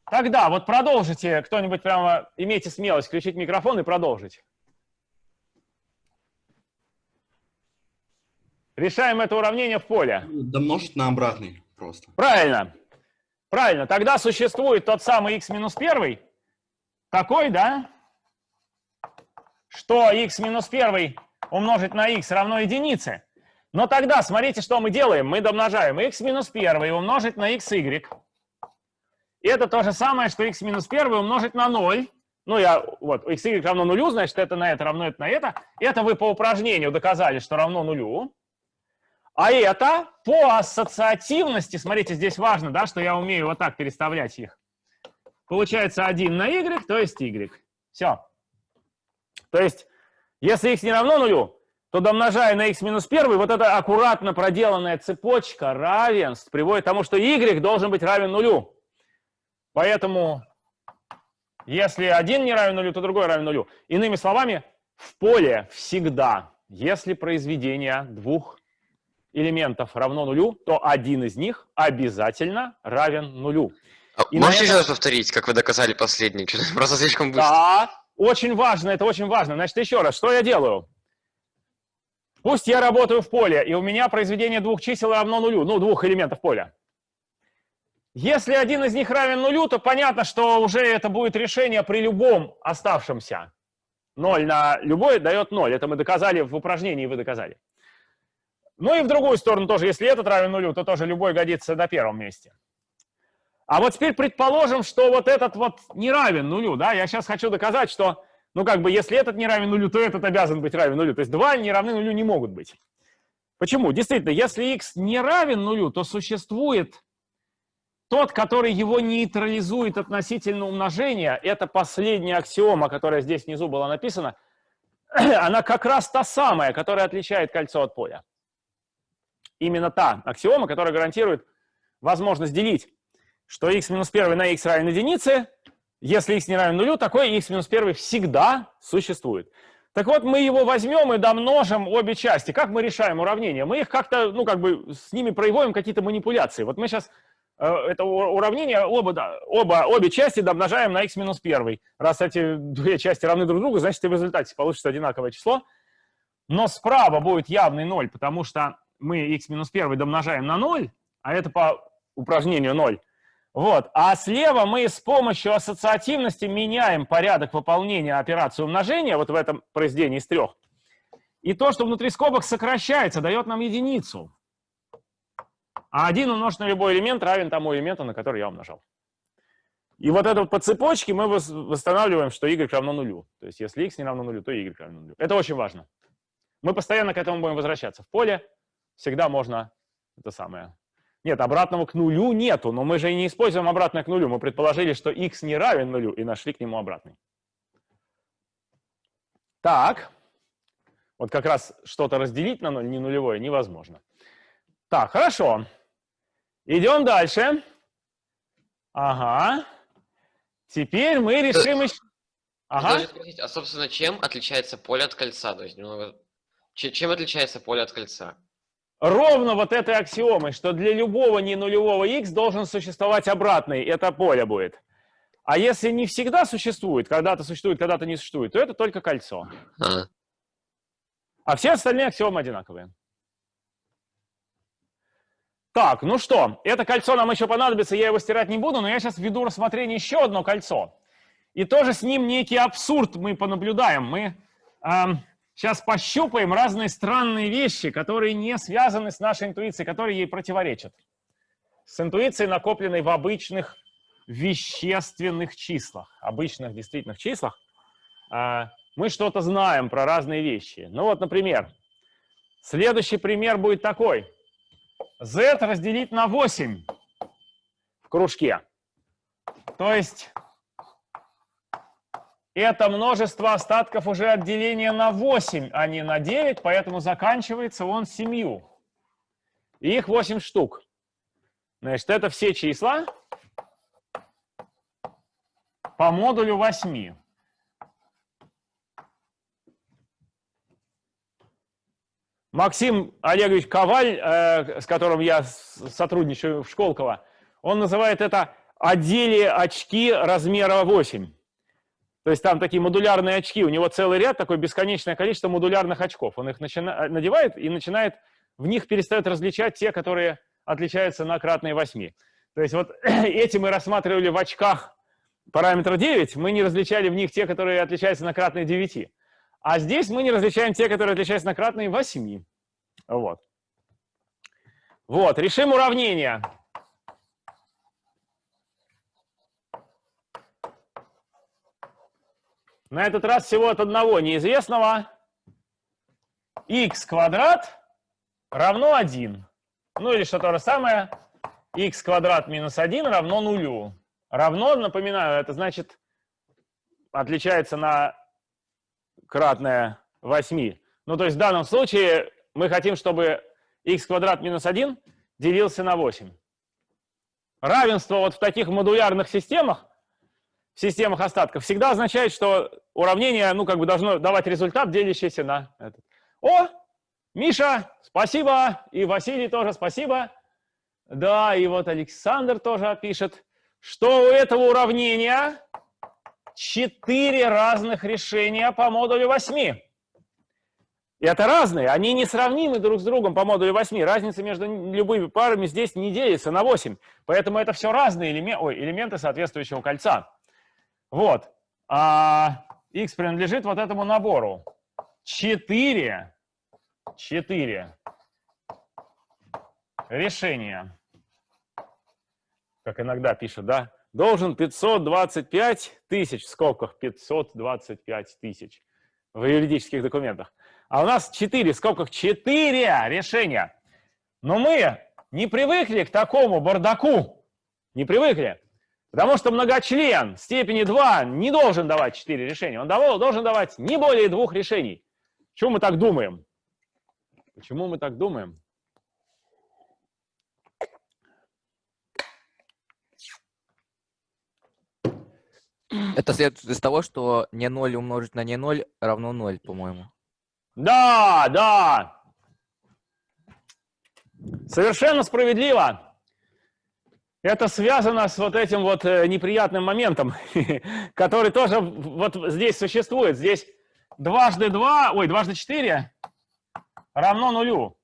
Speaker 1: Тогда вот продолжите, кто-нибудь прямо имейте смелость включить микрофон и продолжить. Решаем это уравнение в поле.
Speaker 5: Домножить на обратный просто.
Speaker 1: Правильно. Правильно. Тогда существует тот самый x минус 1, такой, да, что x минус 1 умножить на x равно единице. Но тогда смотрите, что мы делаем. Мы домножаем x минус 1 умножить на xy. И это то же самое, что x минус 1 умножить на 0. Ну, я, вот, xy равно нулю, значит, это на это равно это на это. Это вы по упражнению доказали, что равно нулю. А это по ассоциативности, смотрите, здесь важно, да, что я умею вот так переставлять их. Получается 1 на y, то есть y. Все. То есть, если x не равно нулю, то домножая на x минус 1, вот эта аккуратно проделанная цепочка равенств приводит к тому, что y должен быть равен нулю. Поэтому, если один не равен нулю, то другой равен нулю. Иными словами, в поле всегда, если произведение двух элементов равно нулю, то один из них обязательно равен нулю.
Speaker 6: А
Speaker 1: И
Speaker 6: Можете
Speaker 1: это-
Speaker 6: еще раз повторить, как вы доказали последний? Просто слишком быстро.
Speaker 1: Да, очень важно, это очень важно. Значит, еще раз, что я делаю? Пусть я работаю в поле, и у меня произведение двух чисел равно нулю, ну, двух элементов поля. Если один из них равен нулю, то понятно, что уже это будет решение при любом оставшемся. 0 на любой дает 0. Это мы доказали в упражнении, вы доказали. Ну и в другую сторону тоже, если этот равен нулю, то тоже любой годится на первом месте. А вот теперь предположим, что вот этот вот не равен нулю, да, я сейчас хочу доказать, что, ну как бы, если этот не равен нулю, то этот обязан быть равен нулю. То есть два не равны нулю не могут быть. Почему? Действительно, если x не равен нулю, то существует тот, который его нейтрализует относительно умножения. Это последняя аксиома, которая здесь внизу была написана. Она как раз та самая, которая отличает кольцо от поля. Именно та аксиома, которая гарантирует возможность делить что x минус 1 на x равен единице, если x не равен нулю, такой x минус 1 всегда существует. Так вот, мы его возьмем и домножим обе части. Как мы решаем уравнения? Мы их как-то, ну, как бы с ними производим какие-то манипуляции. Вот мы сейчас э, это уравнение, оба, да, оба, обе части домножаем на x минус 1. Раз эти две части равны друг другу, значит, и в результате получится одинаковое число. Но справа будет явный 0, потому что мы x минус 1 домножаем на 0, а это по упражнению 0. Вот. А слева мы с помощью ассоциативности меняем порядок выполнения операции умножения, вот в этом произведении из трех. И то, что внутри скобок сокращается, дает нам единицу. А один умножить на любой элемент равен тому элементу, на который я умножал. И вот это вот по цепочке мы вос- восстанавливаем, что y равно нулю. То есть если x не равно нулю, то y равно нулю. Это очень важно. Мы постоянно к этому будем возвращаться. В поле всегда можно это самое нет, обратного к нулю нету, но мы же и не используем обратное к нулю. Мы предположили, что x не равен нулю, и нашли к нему обратный. Так, вот как раз что-то разделить на ноль, не нулевое, невозможно. Так, хорошо. Идем дальше. Ага. Теперь мы решим еще...
Speaker 6: Я
Speaker 1: Ага.
Speaker 6: спросить, а собственно, чем отличается поле от кольца? То есть немного... Че- Чем отличается поле от кольца?
Speaker 1: Ровно вот этой аксиомой, что для любого ненулевого x должен существовать обратный, это поле будет. А если не всегда существует, когда-то существует, когда-то не существует, то это только кольцо.
Speaker 6: А,
Speaker 1: А все остальные аксиомы одинаковые. Так, ну что, это кольцо нам еще понадобится, я его стирать не буду, но я сейчас введу рассмотрение еще одно кольцо. И тоже с ним некий абсурд мы понаблюдаем. Мы ам, сейчас пощупаем разные странные вещи, которые не связаны с нашей интуицией, которые ей противоречат. С интуицией, накопленной в обычных вещественных числах, обычных действительных числах, а, мы что-то знаем про разные вещи. Ну вот, например, следующий пример будет такой. z разделить на 8 в кружке. То есть это множество остатков уже от деления на 8, а не на 9, поэтому заканчивается он 7. И их 8 штук. Значит, это все числа по модулю 8. Максим Олегович Коваль, э, с которым я сотрудничаю в Школково, он называет это «одели очки размера 8». То есть там такие модулярные очки, у него целый ряд, такое бесконечное количество модулярных очков. Он их надевает и начинает, в них перестает различать те, которые отличаются на кратные 8. То есть вот эти мы рассматривали в очках параметра 9, мы не различали в них те, которые отличаются на кратные 9. А здесь мы не различаем те, которые отличаются на кратные 8. Вот. Вот, решим уравнение. На этот раз всего от одного неизвестного. x квадрат равно 1. Ну или что то же самое, x квадрат минус 1 равно нулю. Равно, напоминаю, это значит отличается на кратное 8. Ну, то есть в данном случае мы хотим, чтобы x квадрат минус 1 делился на 8. Равенство вот в таких модулярных системах, в системах остатков, всегда означает, что уравнение, ну, как бы должно давать результат, делящийся на этот. О, Миша, спасибо, и Василий тоже спасибо. Да, и вот Александр тоже пишет, что у этого уравнения четыре разных решения по модулю 8. И это разные, они несравнимы друг с другом по модулю 8. Разница между любыми парами здесь не делится на 8. Поэтому это все разные элементы, ой, элементы соответствующего кольца. Вот. А x принадлежит вот этому набору. 4, 4 решения. Как иногда пишут, да? Должен 525 тысяч, в скобках 525 тысяч в юридических документах. А у нас 4, в скобках 4 решения. Но мы не привыкли к такому бардаку. Не привыкли. Потому что многочлен степени 2 не должен давать 4 решения. Он должен давать не более двух решений. Почему мы так думаем? Почему мы так думаем?
Speaker 3: Это следует из того, что не 0 умножить на не 0 равно 0, по-моему.
Speaker 1: Да, да. Совершенно справедливо. Это связано с вот этим вот э, неприятным моментом, который тоже вот здесь существует. Здесь дважды два, ой, дважды четыре равно нулю.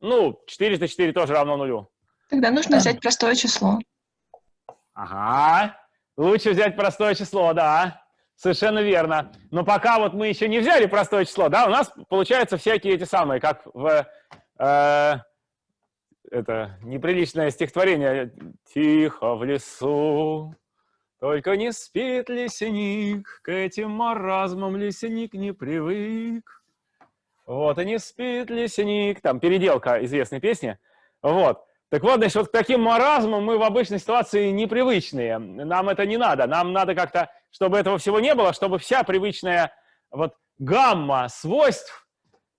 Speaker 1: Ну, 404 тоже равно нулю.
Speaker 7: Тогда нужно взять простое число.
Speaker 1: Ага, лучше взять простое число, да, совершенно верно. Но пока вот мы еще не взяли простое число, да, у нас получаются всякие эти самые, как в э, это неприличное стихотворение «Тихо в лесу, только не спит лесник, к этим маразмам лесник не привык». Вот, и не спит лесник, там переделка известной песни, вот. Так вот, значит, вот к таким маразмам мы в обычной ситуации непривычные. Нам это не надо. Нам надо как-то, чтобы этого всего не было, чтобы вся привычная вот гамма свойств,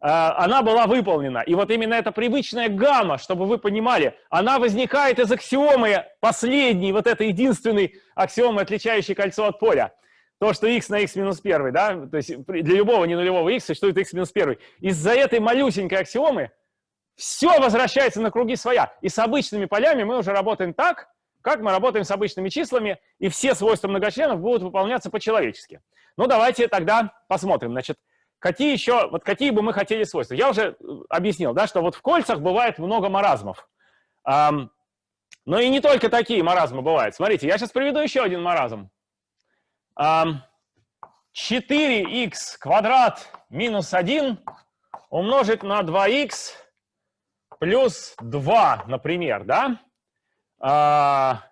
Speaker 1: она была выполнена. И вот именно эта привычная гамма, чтобы вы понимали, она возникает из аксиомы последней, вот этой единственной аксиомы, отличающей кольцо от поля. То, что x на x минус 1, да, то есть для любого ненулевого x существует x минус 1. Из-за этой малюсенькой аксиомы все возвращается на круги своя. И с обычными полями мы уже работаем так, как мы работаем с обычными числами, и все свойства многочленов будут выполняться по-человечески. Ну, давайте тогда посмотрим. Значит, какие еще, вот какие бы мы хотели свойства? Я уже э, объяснил, да, что вот в кольцах бывает много маразмов. Но и не только такие маразмы бывают. Смотрите, я сейчас приведу еще один маразм. Ам, 4х квадрат минус 1 умножить на 2х плюс 2, например, да? А,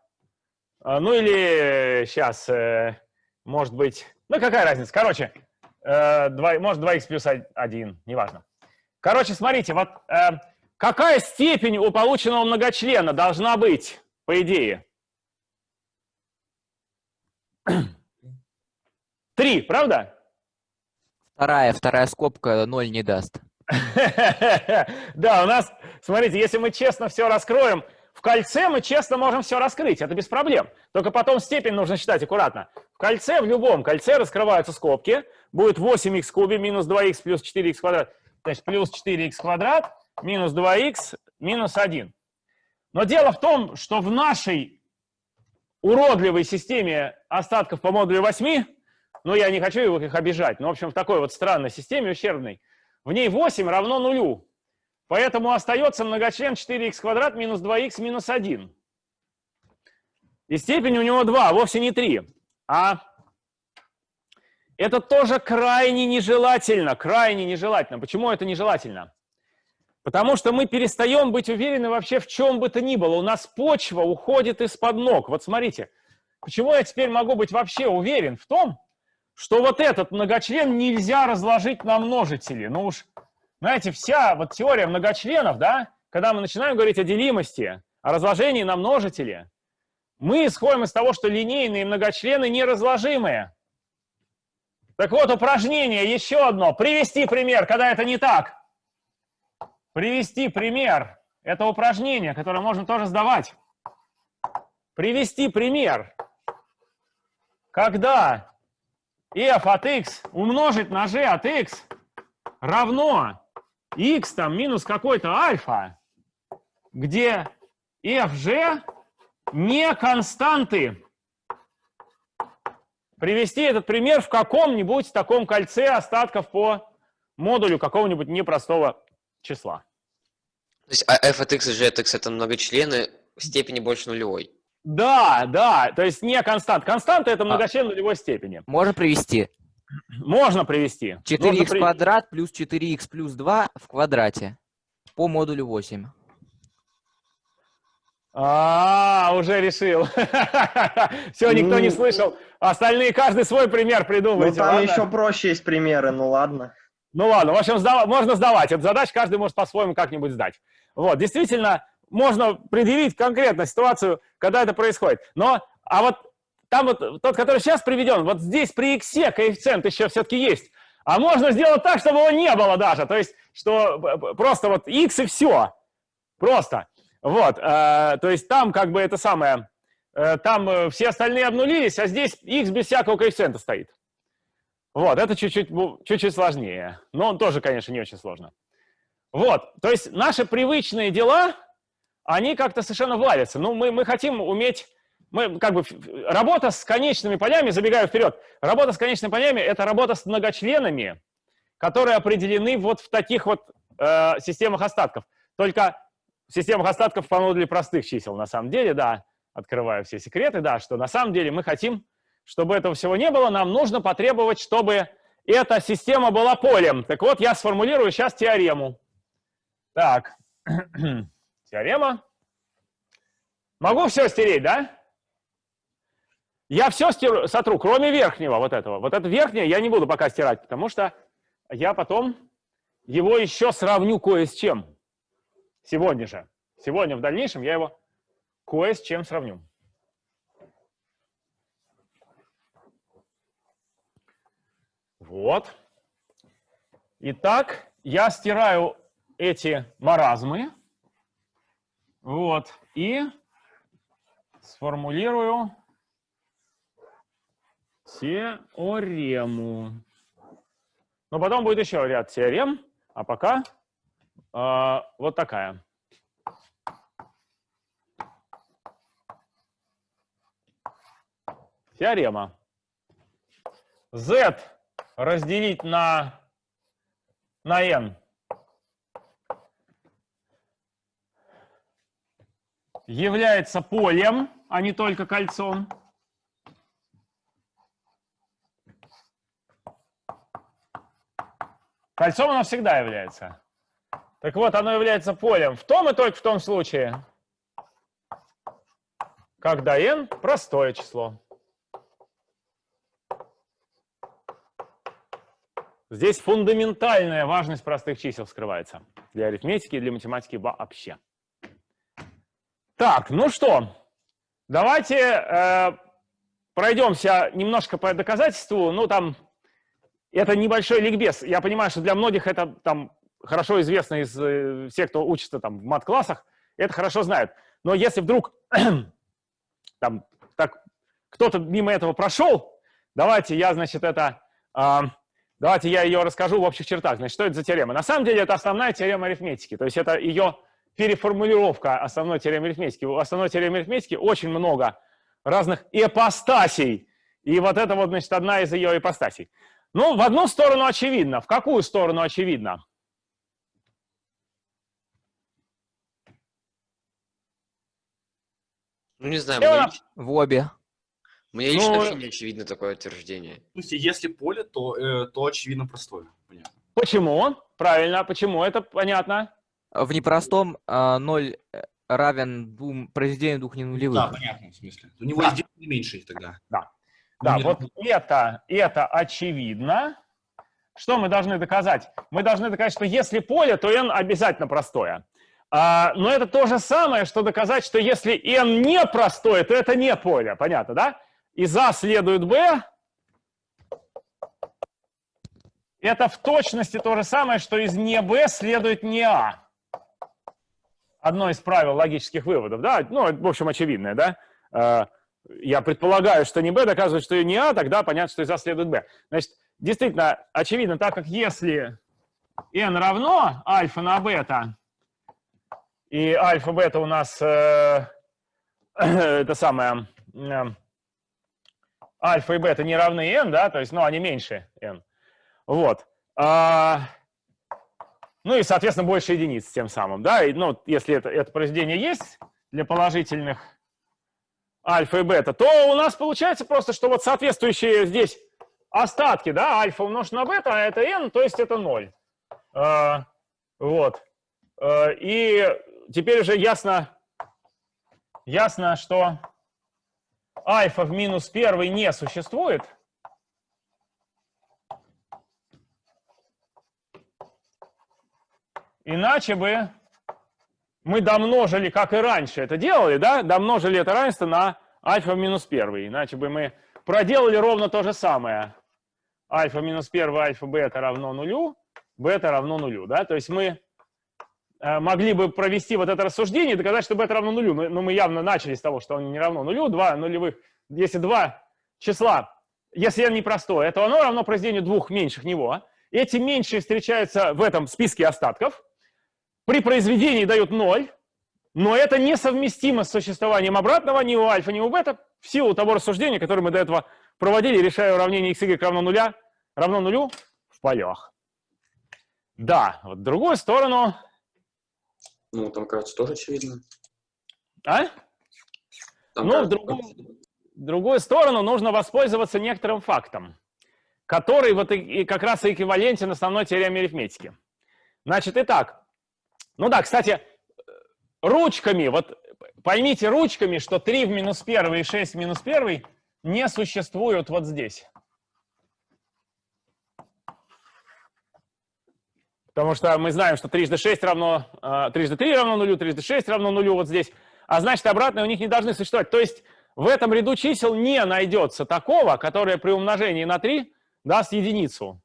Speaker 1: а, ну или сейчас, может быть, ну какая разница? Короче, э, два- может 2х плюс 1, неважно. Короче, смотрите, вот э, какая степень у полученного многочлена должна быть, по идее? Три, правда?
Speaker 3: Вторая, вторая скобка 0 не даст.
Speaker 1: Да, у нас, смотрите, если мы честно все раскроем, в кольце мы честно можем все раскрыть, это без проблем. Только потом степень нужно считать аккуратно. В кольце, в любом кольце раскрываются скобки, будет 8х в кубе минус 2х плюс 4х квадрат Значит, плюс 4х квадрат минус 2х минус 1. Но дело в том, что в нашей уродливой системе остатков по модулю 8, ну, я не хочу их обижать, но, в общем, в такой вот странной системе ущербной, в ней 8 равно нулю. Поэтому остается многочлен 4х квадрат минус 2х минус 1. И степень у него 2, вовсе не 3. А это тоже крайне нежелательно, крайне нежелательно. Почему это нежелательно? Потому что мы перестаем быть уверены вообще в чем бы то ни было. У нас почва уходит из-под ног. Вот смотрите, почему я теперь могу быть вообще уверен в том, что вот этот многочлен нельзя разложить на множители. Ну уж, знаете, вся вот теория многочленов, да, когда мы начинаем говорить о делимости, о разложении на множители, мы исходим из того, что линейные многочлены неразложимые. Так вот, упражнение еще одно. Привести пример, когда это не так. Привести пример. Это упражнение, которое можно тоже сдавать. Привести пример. Когда f от x умножить на g от x равно x там минус какой-то альфа, где fg не константы привести этот пример в каком-нибудь таком кольце остатков по модулю какого-нибудь непростого числа.
Speaker 6: То есть а f от x и g от x это многочлены в степени больше нулевой.
Speaker 1: Да, да, то есть не констант. Константа это
Speaker 3: А.
Speaker 1: многочлен нулевой степени.
Speaker 3: Можно привести.
Speaker 1: Можно привести.
Speaker 3: 4х
Speaker 1: при-
Speaker 3: квадрат плюс 4х плюс 2 в квадрате по модулю 8.
Speaker 1: А, уже решил. Все, никто не
Speaker 8: Ну,
Speaker 1: слышал. Остальные каждый свой пример
Speaker 8: Ну,
Speaker 1: придумайте.
Speaker 8: там
Speaker 1: ладно?
Speaker 8: еще проще есть примеры, ну ладно.
Speaker 1: Ну ладно, в общем, сдава- можно сдавать. Эту задачу каждый может по-своему как-нибудь сдать. Вот, действительно, можно предъявить конкретно ситуацию, когда это происходит. Но, а вот там вот тот, который сейчас приведен, вот здесь при x коэффициент еще все-таки есть. А можно сделать так, чтобы его не было даже. То есть, что просто вот x и все. Просто. Вот, э, то есть там как бы это самое, там э, все остальные обнулились, а здесь x без всякого коэффициента стоит. Вот, это чуть-чуть сложнее. Но он тоже, конечно, не очень сложно. Вот, то есть наши привычные дела, они как-то совершенно валятся. Ну, мы, мы хотим уметь... Мы, как бы, работа с конечными полями, забегая вперед, работа с конечными полями – это работа с многочленами, которые определены вот в таких вот э, системах остатков. Только в системах остатков по модулю простых чисел, на самом деле, да, открываю все секреты, да, что на самом деле мы хотим, чтобы этого всего не было, нам нужно потребовать, чтобы эта система была полем. Так вот, я сформулирую сейчас теорему. Так, теорема. Могу все стереть, да? Я все стеру, сотру, кроме верхнего вот этого. Вот это верхнее я не буду пока стирать, потому что я потом его еще сравню кое с чем. Сегодня же. Сегодня в дальнейшем я его кое с чем сравню. Вот. Итак, я стираю эти маразмы. Вот. И сформулирую теорему. Но потом будет еще ряд теорем, а пока э, вот такая. Теорема. Z разделить на, на n является полем, а не только кольцом. Кольцом оно всегда является. Так вот, оно является полем в том и только в том случае, когда n простое число. Здесь фундаментальная важность простых чисел скрывается. Для арифметики и для математики вообще. Так, ну что, давайте э, пройдемся немножко по доказательству. Ну, там, это небольшой ликбез. Я понимаю, что для многих это там хорошо известно из э, всех, кто учится там в мат-классах, это хорошо знают. Но если вдруг там так кто-то мимо этого прошел, давайте я, значит, это... а, Давайте я ее расскажу в общих чертах. Значит, что это за теорема? На самом деле это основная теорема арифметики. То есть это ее переформулировка основной теоремы арифметики. У основной теоремы арифметики очень много разных ипостасей. И вот это вот, значит, одна из ее ипостасей. Ну, в одну сторону очевидно. В какую сторону очевидно?
Speaker 6: Ну, не знаю, лич-
Speaker 3: В обе.
Speaker 6: Мне лично
Speaker 1: Ну,
Speaker 6: вообще не очевидно такое утверждение.
Speaker 5: В смысле, если поле, то, э, то очевидно простое. Понятно.
Speaker 1: Почему? Правильно, почему? Это понятно.
Speaker 3: В непростом а, 0 э, равен двум произведению двух ненулевых.
Speaker 5: Да, понятно, в смысле. У него
Speaker 1: Да.
Speaker 5: есть меньше тогда.
Speaker 1: Да,
Speaker 5: Ну,
Speaker 1: вот это, это очевидно. Что мы должны доказать? Мы должны доказать, что если поле, то n обязательно простое. А, но это то же самое, что доказать, что если n не простое, то это не поле. Понятно, да? Из А следует b. Это в точности то же самое, что из не b следует не а. Одно из правил логических выводов, да? Ну, в общем, очевидное, да? А, я предполагаю, что не b доказывает, что не а, тогда понятно, что из а следует b. Значит, действительно, очевидно, так как если n равно альфа на бета, и альфа-бета у нас э, это самое, э, альфа и бета не равны n, да, то есть, ну, они меньше n. Вот. А, ну и, соответственно, больше единиц тем самым, да, и, ну, если это, это произведение есть для положительных альфа и бета, то у нас получается просто, что вот соответствующие здесь остатки, да, альфа умножить на бета, а это n, то есть это 0. А, вот. А, и теперь уже ясно, ясно, что альфа в минус первый не существует. Иначе бы мы домножили, как и раньше это делали, да, домножили это равенство на альфа в минус первый. Иначе бы мы проделали ровно то же самое. Альфа минус первый, альфа бета равно нулю, бета равно нулю, да, то есть мы могли бы провести вот это рассуждение и доказать, что бета равно нулю, но, но мы явно начали с того, что он не равно нулю, два нулевых, если два числа, если n непростое, то оно равно произведению двух меньших него. Эти меньшие встречаются в этом списке остатков, при произведении дают 0, но это несовместимо с существованием обратного ни у альфа, ни у бета в силу того рассуждения, которое мы до этого проводили, решая уравнение x, y равно нуля, равно нулю в полях. Да, вот другую сторону...
Speaker 2: Ну, там, кажется, тоже очевидно.
Speaker 1: А?
Speaker 2: Там,
Speaker 1: Ну, в
Speaker 2: кажется,
Speaker 1: другую, в другую сторону нужно воспользоваться некоторым фактом, который вот и, и как раз и эквивалентен основной теореме арифметики. Значит, итак, ну да, кстати, ручками, вот поймите ручками, что 3 в минус 1 и 6 в минус 1 не существуют вот здесь. Потому что мы знаем, что трижды 6 равно, э, трижды 3 равно нулю, трижды 6 равно нулю вот здесь. А значит, обратные у них не должны существовать. То есть в этом ряду чисел не найдется такого, которое при умножении на 3 даст единицу.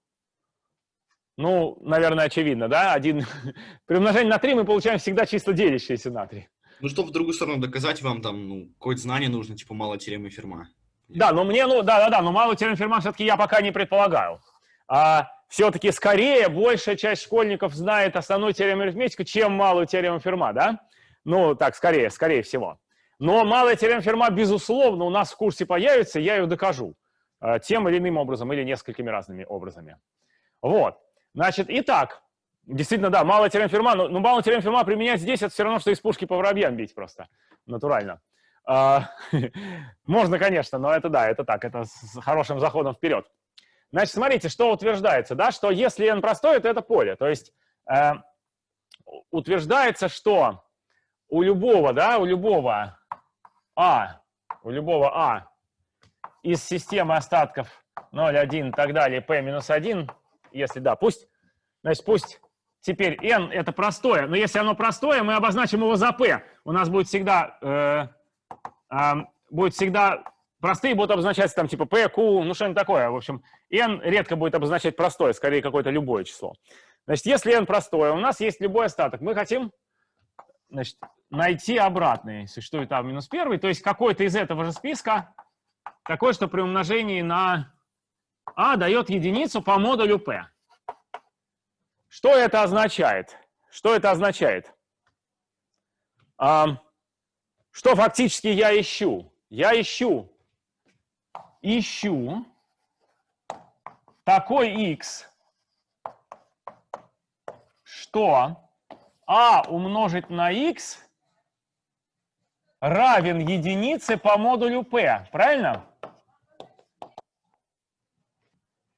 Speaker 1: Ну, наверное, очевидно, да? Один... При умножении на 3 мы получаем всегда числа, делящиеся на 3.
Speaker 5: Ну, чтобы в другую сторону доказать вам, там, ну, какое-то знание нужно, типа, мало теоремы Ферма.
Speaker 1: Да, но мне, ну, да-да-да, но малую теорему Ферма все-таки я пока не предполагаю. А все-таки скорее большая часть школьников знает основную теорему арифметику, чем малую теорему Ферма, да? Ну, так, скорее, скорее всего. Но малая теорема Ферма, безусловно, у нас в курсе появится, я ее докажу э, тем или иным образом или несколькими разными образами. Вот. Значит, итак, действительно, да, малая теорема Ферма, но, но малая теорема Ферма применять здесь, это все равно, что из пушки по воробьям бить просто, натурально. А, Можно, конечно, но это да, это так, это с хорошим заходом вперед. Значит, смотрите, что утверждается, да, что если n простое, то это поле. То есть э, утверждается, что у любого, да, у любого а, у любого а из системы остатков 0, 1 и так далее, p минус 1, если да, пусть, значит, пусть теперь n это простое, но если оно простое, мы обозначим его за p. У нас будет всегда, э, э, будет всегда, простые будут обозначаться там типа p, q, ну что-нибудь такое. В общем, n редко будет обозначать простое, скорее какое-то любое число. Значит, если n простое, у нас есть любой остаток, мы хотим значит, найти обратный, существует а минус первый, то есть какой-то из этого же списка, такой, что при умножении на А дает единицу по модулю P. Что это означает? Что это означает? А, что фактически я ищу? Я ищу, ищу такой x, что а умножить на x равен единице по модулю p, правильно?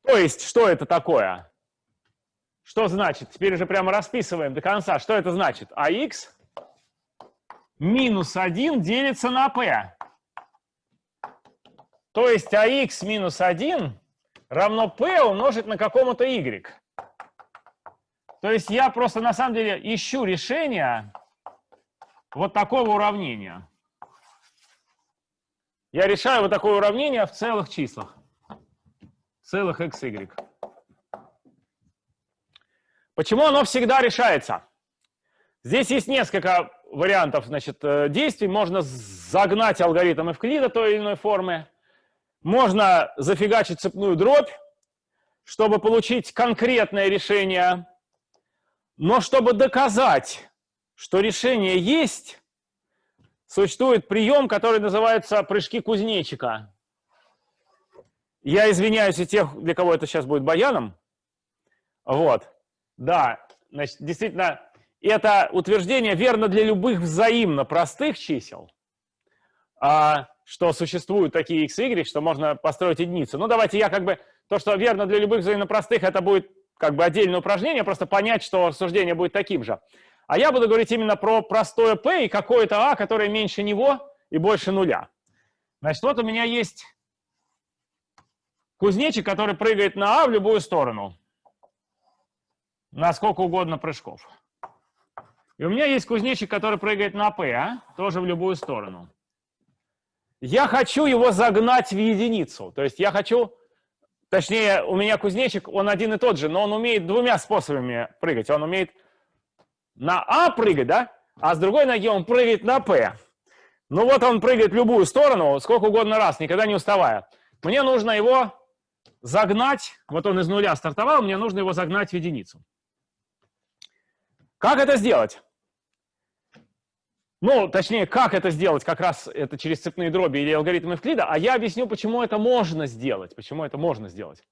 Speaker 1: То есть, что это такое? Что значит? Теперь уже прямо расписываем до конца. Что это значит? ax минус 1 делится на p. То есть ax минус 1 равно p умножить на какому-то y. То есть я просто на самом деле ищу решение вот такого уравнения. Я решаю вот такое уравнение в целых числах. Целых x, y. Почему оно всегда решается? Здесь есть несколько вариантов значит, э, действий. Можно загнать алгоритм Эвклида той или иной формы. Можно зафигачить цепную дробь, чтобы получить конкретное решение. Но чтобы доказать, что решение есть, существует прием, который называется прыжки кузнечика. Я извиняюсь у тех, для кого это сейчас будет баяном. Вот. Да, значит, действительно, это утверждение верно для любых взаимно простых чисел, а, что существуют такие x, y, что можно построить единицу. Ну, давайте я как бы... То, что верно для любых взаимно простых, это будет как бы отдельное упражнение, просто понять, что рассуждение будет таким же. А я буду говорить именно про простое p и какое-то a, которое меньше него и больше нуля. Значит, вот у меня есть кузнечик, который прыгает на а в любую сторону. На сколько угодно прыжков. И у меня есть кузнечик, который прыгает на P, а? тоже в любую сторону. Я хочу его загнать в единицу. То есть я хочу, точнее, у меня кузнечик, он один и тот же, но он умеет двумя способами прыгать. Он умеет на А прыгать, да? А с другой ноги он прыгает на P. Ну вот он прыгает в любую сторону, сколько угодно раз, никогда не уставая. Мне нужно его загнать, вот он из нуля стартовал, мне нужно его загнать в единицу. Как это сделать? Ну, точнее, как это сделать, как раз это через цепные дроби или алгоритмы Эвклида, а я объясню, почему это можно сделать, почему это можно сделать.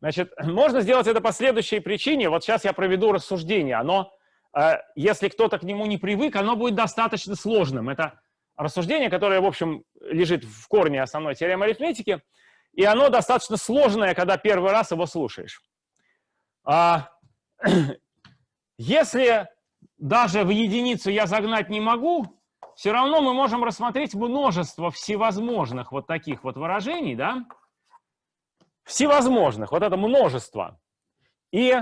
Speaker 1: Значит, можно сделать это по следующей причине. Вот сейчас я проведу рассуждение. Оно, э, если кто-то к нему не привык, оно будет достаточно сложным. Это рассуждение, которое, в общем, лежит в корне основной теоремы арифметики, и оно достаточно сложное, когда первый раз его слушаешь. А, если даже в единицу я загнать не могу, все равно мы можем рассмотреть множество всевозможных вот таких вот выражений, да? Всевозможных, вот это множество. И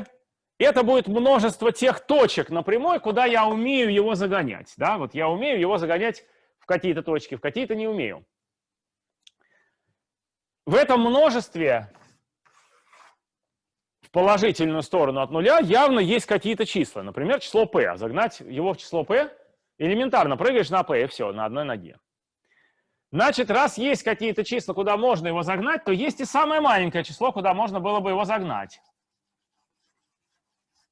Speaker 1: это будет множество тех точек на прямой, куда я умею его загонять, да? Вот я умею его загонять в какие-то точки, в какие-то не умею. В этом множестве положительную сторону от нуля явно есть какие-то числа. Например, число p. Загнать его в число p элементарно. Прыгаешь на p и все, на одной ноге. Значит, раз есть какие-то числа, куда можно его загнать, то есть и самое маленькое число, куда можно было бы его загнать.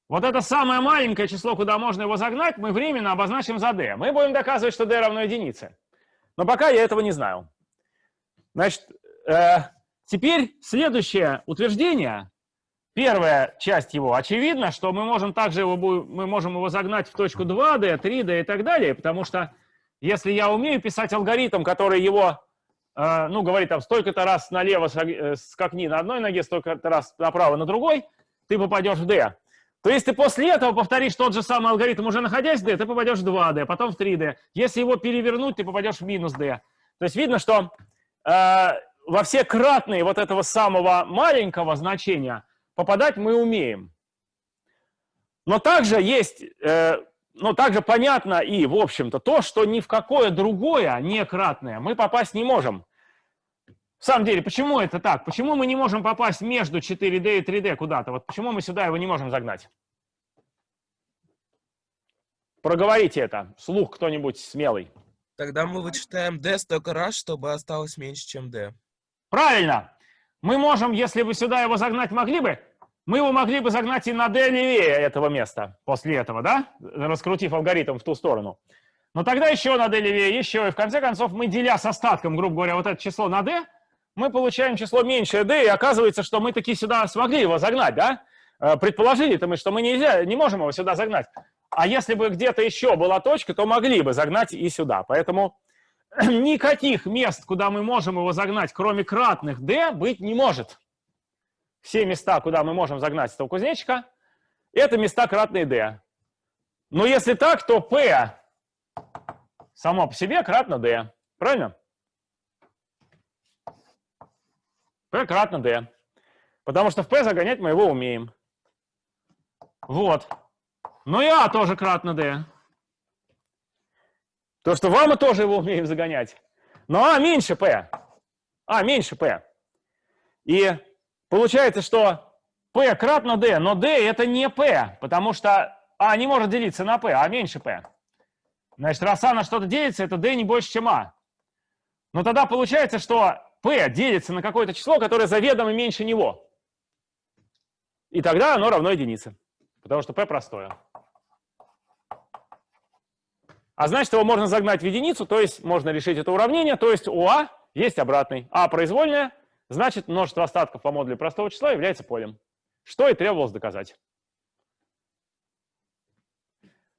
Speaker 1: Вот это самое маленькое число, куда можно его загнать, мы временно обозначим за d. Мы будем доказывать, что d равно единице. Но пока я этого не знаю. Значит, э, теперь следующее утверждение Первая часть его очевидно, что мы можем также его, мы можем его загнать в точку 2D, 3D и так далее, потому что если я умею писать алгоритм, который его, э, ну, говорит там, столько-то раз налево э, скакни на одной ноге, столько-то раз направо на другой, ты попадешь в D. То есть ты после этого повторишь тот же самый алгоритм, уже находясь в D, ты попадешь в 2D, потом в 3D. Если его перевернуть, ты попадешь в минус D. То есть видно, что э, во все кратные вот этого самого маленького значения – попадать мы умеем. Но также есть, э, ну, также понятно и, в общем-то, то, что ни в какое другое некратное мы попасть не можем. В самом деле, почему это так? Почему мы не можем попасть между 4D и 3D куда-то? Вот почему мы сюда его не можем загнать? Проговорите это. Слух кто-нибудь смелый.
Speaker 4: Тогда мы вычитаем d столько раз, чтобы осталось меньше, чем d.
Speaker 1: Правильно. мы можем, если бы сюда его загнать могли бы, мы его могли бы загнать и на d левее этого места после этого, да? Раскрутив алгоритм в ту сторону. Но тогда еще на d левее, еще, и в конце концов мы, деля с остатком, грубо говоря, вот это число на d, мы получаем число меньшее d, и оказывается, что мы таки сюда смогли его загнать, да? Э, Предположили-то мы, что мы нельзя, не можем его сюда загнать. А если бы где-то еще была точка, то могли бы загнать и сюда. Поэтому никаких мест, куда мы можем его загнать, кроме кратных d, быть не может. Все места, куда мы можем загнать этого кузнечика, это места кратные d. Но если так, то p само по себе кратно d. Правильно? p кратно d. Потому что в p загонять мы его умеем. Вот. Ну и а тоже кратно d. То, что вам мы тоже его умеем загонять. Но а меньше p. А меньше p. И получается, что p кратно d, но d это не p, потому что а не может делиться на p, а меньше p. Значит, раз а на что-то делится, это d не больше, чем а. Но тогда получается, что p делится на какое-то число, которое заведомо меньше него. И тогда оно равно единице, потому что p простое. А значит, его можно загнать в единицу, то есть можно решить это уравнение, то есть у а есть обратный. а произвольная, значит, множество остатков по модулю простого числа является полем. Что и требовалось доказать.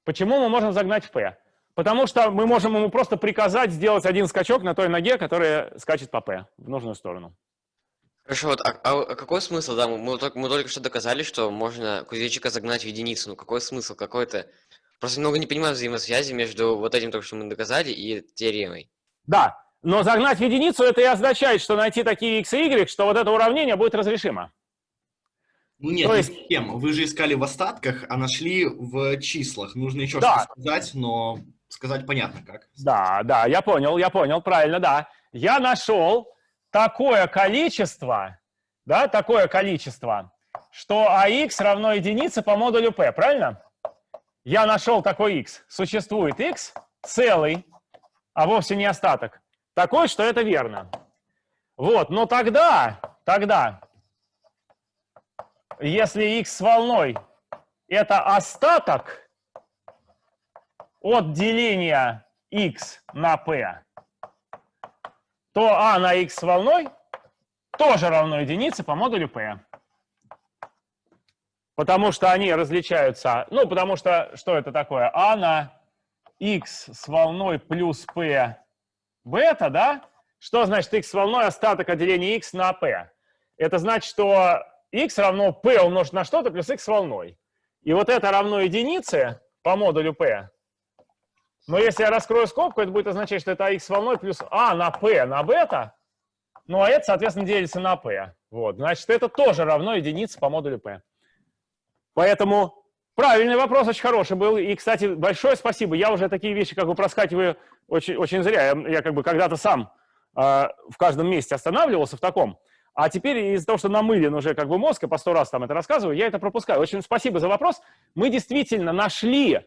Speaker 1: Почему мы можем загнать в p? Потому что мы можем ему просто приказать сделать один скачок на той ноге, которая скачет по p в нужную сторону.
Speaker 6: Хорошо, вот, а, а какой смысл, да, мы, мы, только, мы только что доказали, что можно кузнечика загнать в единицу, ну какой смысл, какой-то... Просто немного не понимаю взаимосвязи между вот этим, только что мы доказали, и теоремой.
Speaker 1: Да, но загнать в единицу это и означает, что найти такие x и y, что вот это уравнение будет разрешимо.
Speaker 5: Ну нет,
Speaker 1: То
Speaker 5: не
Speaker 1: есть-
Speaker 5: совсем. Вы же искали в остатках, а нашли в числах. Нужно еще
Speaker 1: Да.
Speaker 5: что сказать, но сказать понятно как.
Speaker 1: Да, да, я понял, я понял, правильно, да. Я нашел такое количество, да, такое количество, что ax равно единице по модулю p, правильно? Я нашел такой x. Существует x целый, а вовсе не остаток. Такой, что это верно. Вот, но тогда, тогда, если x с волной это остаток от деления x на p, то а на x с волной тоже равно единице по модулю p. Потому что они различаются, ну, потому что, что это такое? а на x с волной плюс p бета, да? Что значит x волной остаток от деления x на p? Это значит, что x равно p умножить на что-то плюс x волной. И вот это равно единице по модулю p. Но если я раскрою скобку, это будет означать, что это с волной плюс а на p на бета. Ну, а это, соответственно, делится на p. Вот, значит, это тоже равно единице по модулю p. Поэтому правильный вопрос, очень хороший был. И, кстати, большое спасибо. Я уже такие вещи как бы проскакиваю очень, очень зря. Я, я как бы когда-то сам э, в каждом месте останавливался в таком. А теперь из-за того, что намылен уже как бы мозг, и по сто раз там это рассказываю, я это пропускаю. Очень спасибо за вопрос. Мы действительно нашли,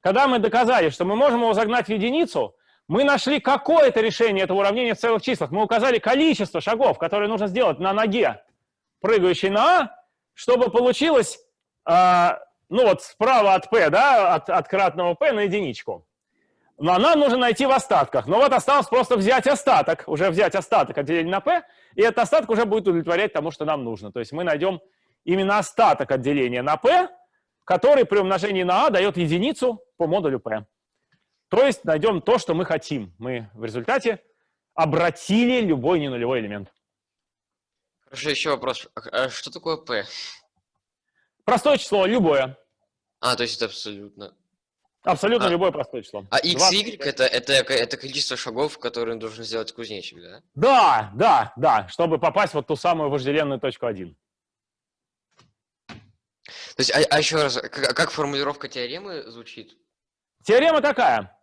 Speaker 1: когда мы доказали, что мы можем его загнать в единицу, мы нашли какое-то решение этого уравнения в целых числах. Мы указали количество шагов, которые нужно сделать на ноге, прыгающей на А, чтобы получилось, э, ну вот справа от P, да, от, от кратного P на единичку. Но нам нужно найти в остатках. Но вот осталось просто взять остаток, уже взять остаток от деления на P, и этот остаток уже будет удовлетворять тому, что нам нужно. То есть мы найдем именно остаток от деления на P, который при умножении на А дает единицу по модулю P. То есть найдем то, что мы хотим. Мы в результате обратили любой ненулевой элемент.
Speaker 6: Хорошо, еще вопрос. А что такое p?
Speaker 1: Простое число, любое.
Speaker 6: А, то есть это абсолютно...
Speaker 1: Абсолютно
Speaker 6: А-
Speaker 1: любое простое число.
Speaker 6: А x,
Speaker 1: 20.
Speaker 6: y это, это, это количество шагов, которые должен сделать кузнечик, да?
Speaker 1: Да, да, да, чтобы попасть вот ту самую вожделенную точку 1.
Speaker 6: То есть, а, а еще раз, как, как формулировка теоремы звучит?
Speaker 1: Теорема такая.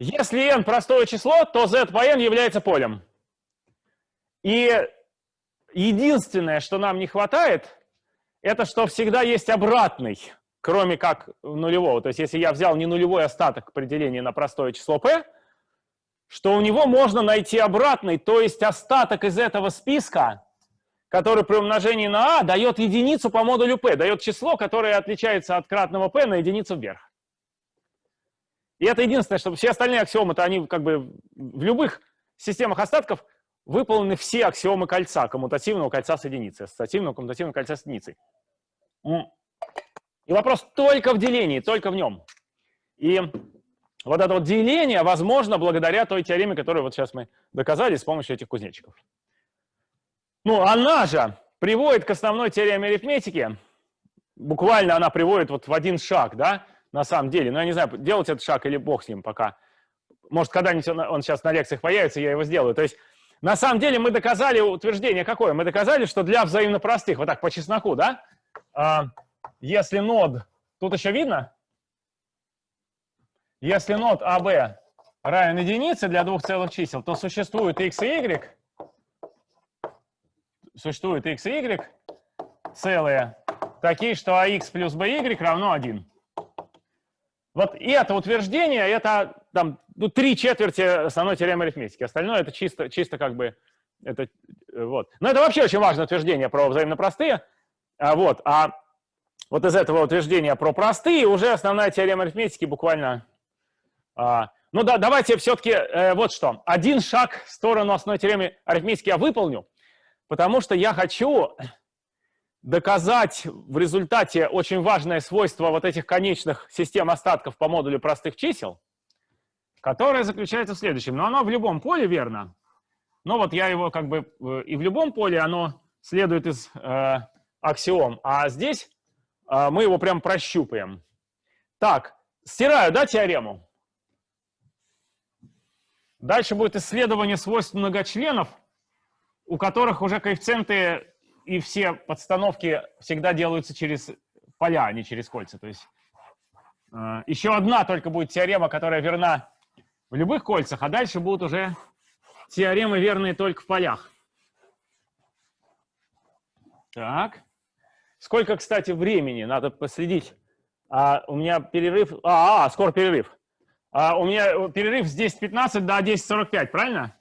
Speaker 1: Если n простое число, то z по n является полем. И единственное, что нам не хватает, это что всегда есть обратный, кроме как нулевого. То есть если я взял не нулевой остаток при делении на простое число p, что у него можно найти обратный, то есть остаток из этого списка который при умножении на а дает единицу по модулю p, дает число, которое отличается от кратного p на единицу вверх. И это единственное, что все остальные аксиомы-то они как бы в любых системах остатков выполнены все аксиомы кольца, коммутативного кольца с единицей, ассоциативного коммутативного кольца с единицей. И вопрос только в делении, только в нем. И вот это вот деление возможно благодаря той теореме, которую вот сейчас мы доказали с помощью этих кузнечиков. Ну, она же приводит к основной теореме арифметики. Буквально она приводит вот в один шаг, да, на самом деле. Но я не знаю, делать этот шаг или бог с ним пока. Может, когда-нибудь он, он сейчас на лекциях появится, я его сделаю. То есть, на самом деле, мы доказали утверждение какое? Мы доказали, что для взаимно простых, вот так по чесноку, да, а, если нод, тут еще видно? Если нод АБ равен единице для двух целых чисел, то существует x и y, существует x и y целые, такие, что ax плюс by равно 1. Вот это утверждение, это там, ну, три четверти основной теоремы арифметики. Остальное это чисто, чисто как бы, это, э, вот. Но это вообще очень важное утверждение про взаимно простые. А, вот, а вот из этого утверждения про простые уже основная теорема арифметики буквально... А, ну да, давайте все-таки э, вот что. Один шаг в сторону основной теоремы арифметики я выполню, потому что я хочу доказать в результате очень важное свойство вот этих конечных систем остатков по модулю простых чисел, которое заключается в следующем. Но оно в любом поле верно. Но вот я его как бы... э, И в любом поле оно следует из э, аксиом. А здесь мы его прям прощупаем. Так, стираю, да, теорему? Дальше будет исследование свойств многочленов, у которых уже коэффициенты и все подстановки всегда делаются через поля, а не через кольца. То есть э, еще одна только будет теорема, которая верна в любых кольцах, а дальше будут уже теоремы, верные только в полях. Так. Сколько, кстати, времени? Надо последить. А, у меня перерыв... А, а скоро перерыв. А, у меня перерыв с 10.15 до 10.45, правильно?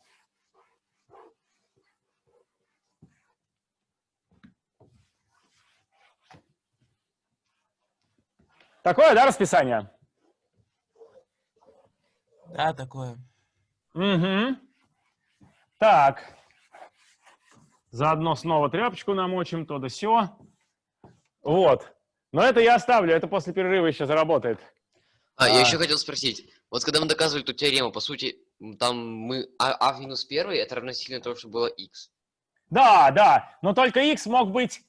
Speaker 1: Такое, да, расписание?
Speaker 4: Да, такое.
Speaker 1: Угу. Так. Заодно снова тряпочку намочим, то да сё. Вот. Но это я оставлю, это после перерыва еще заработает.
Speaker 6: А, я
Speaker 1: А.
Speaker 6: еще хотел спросить. Вот когда мы доказывали эту теорему, по сути, там мы а, а в минус первый это равносильно тому, что было x.
Speaker 1: Да, да, но только x мог быть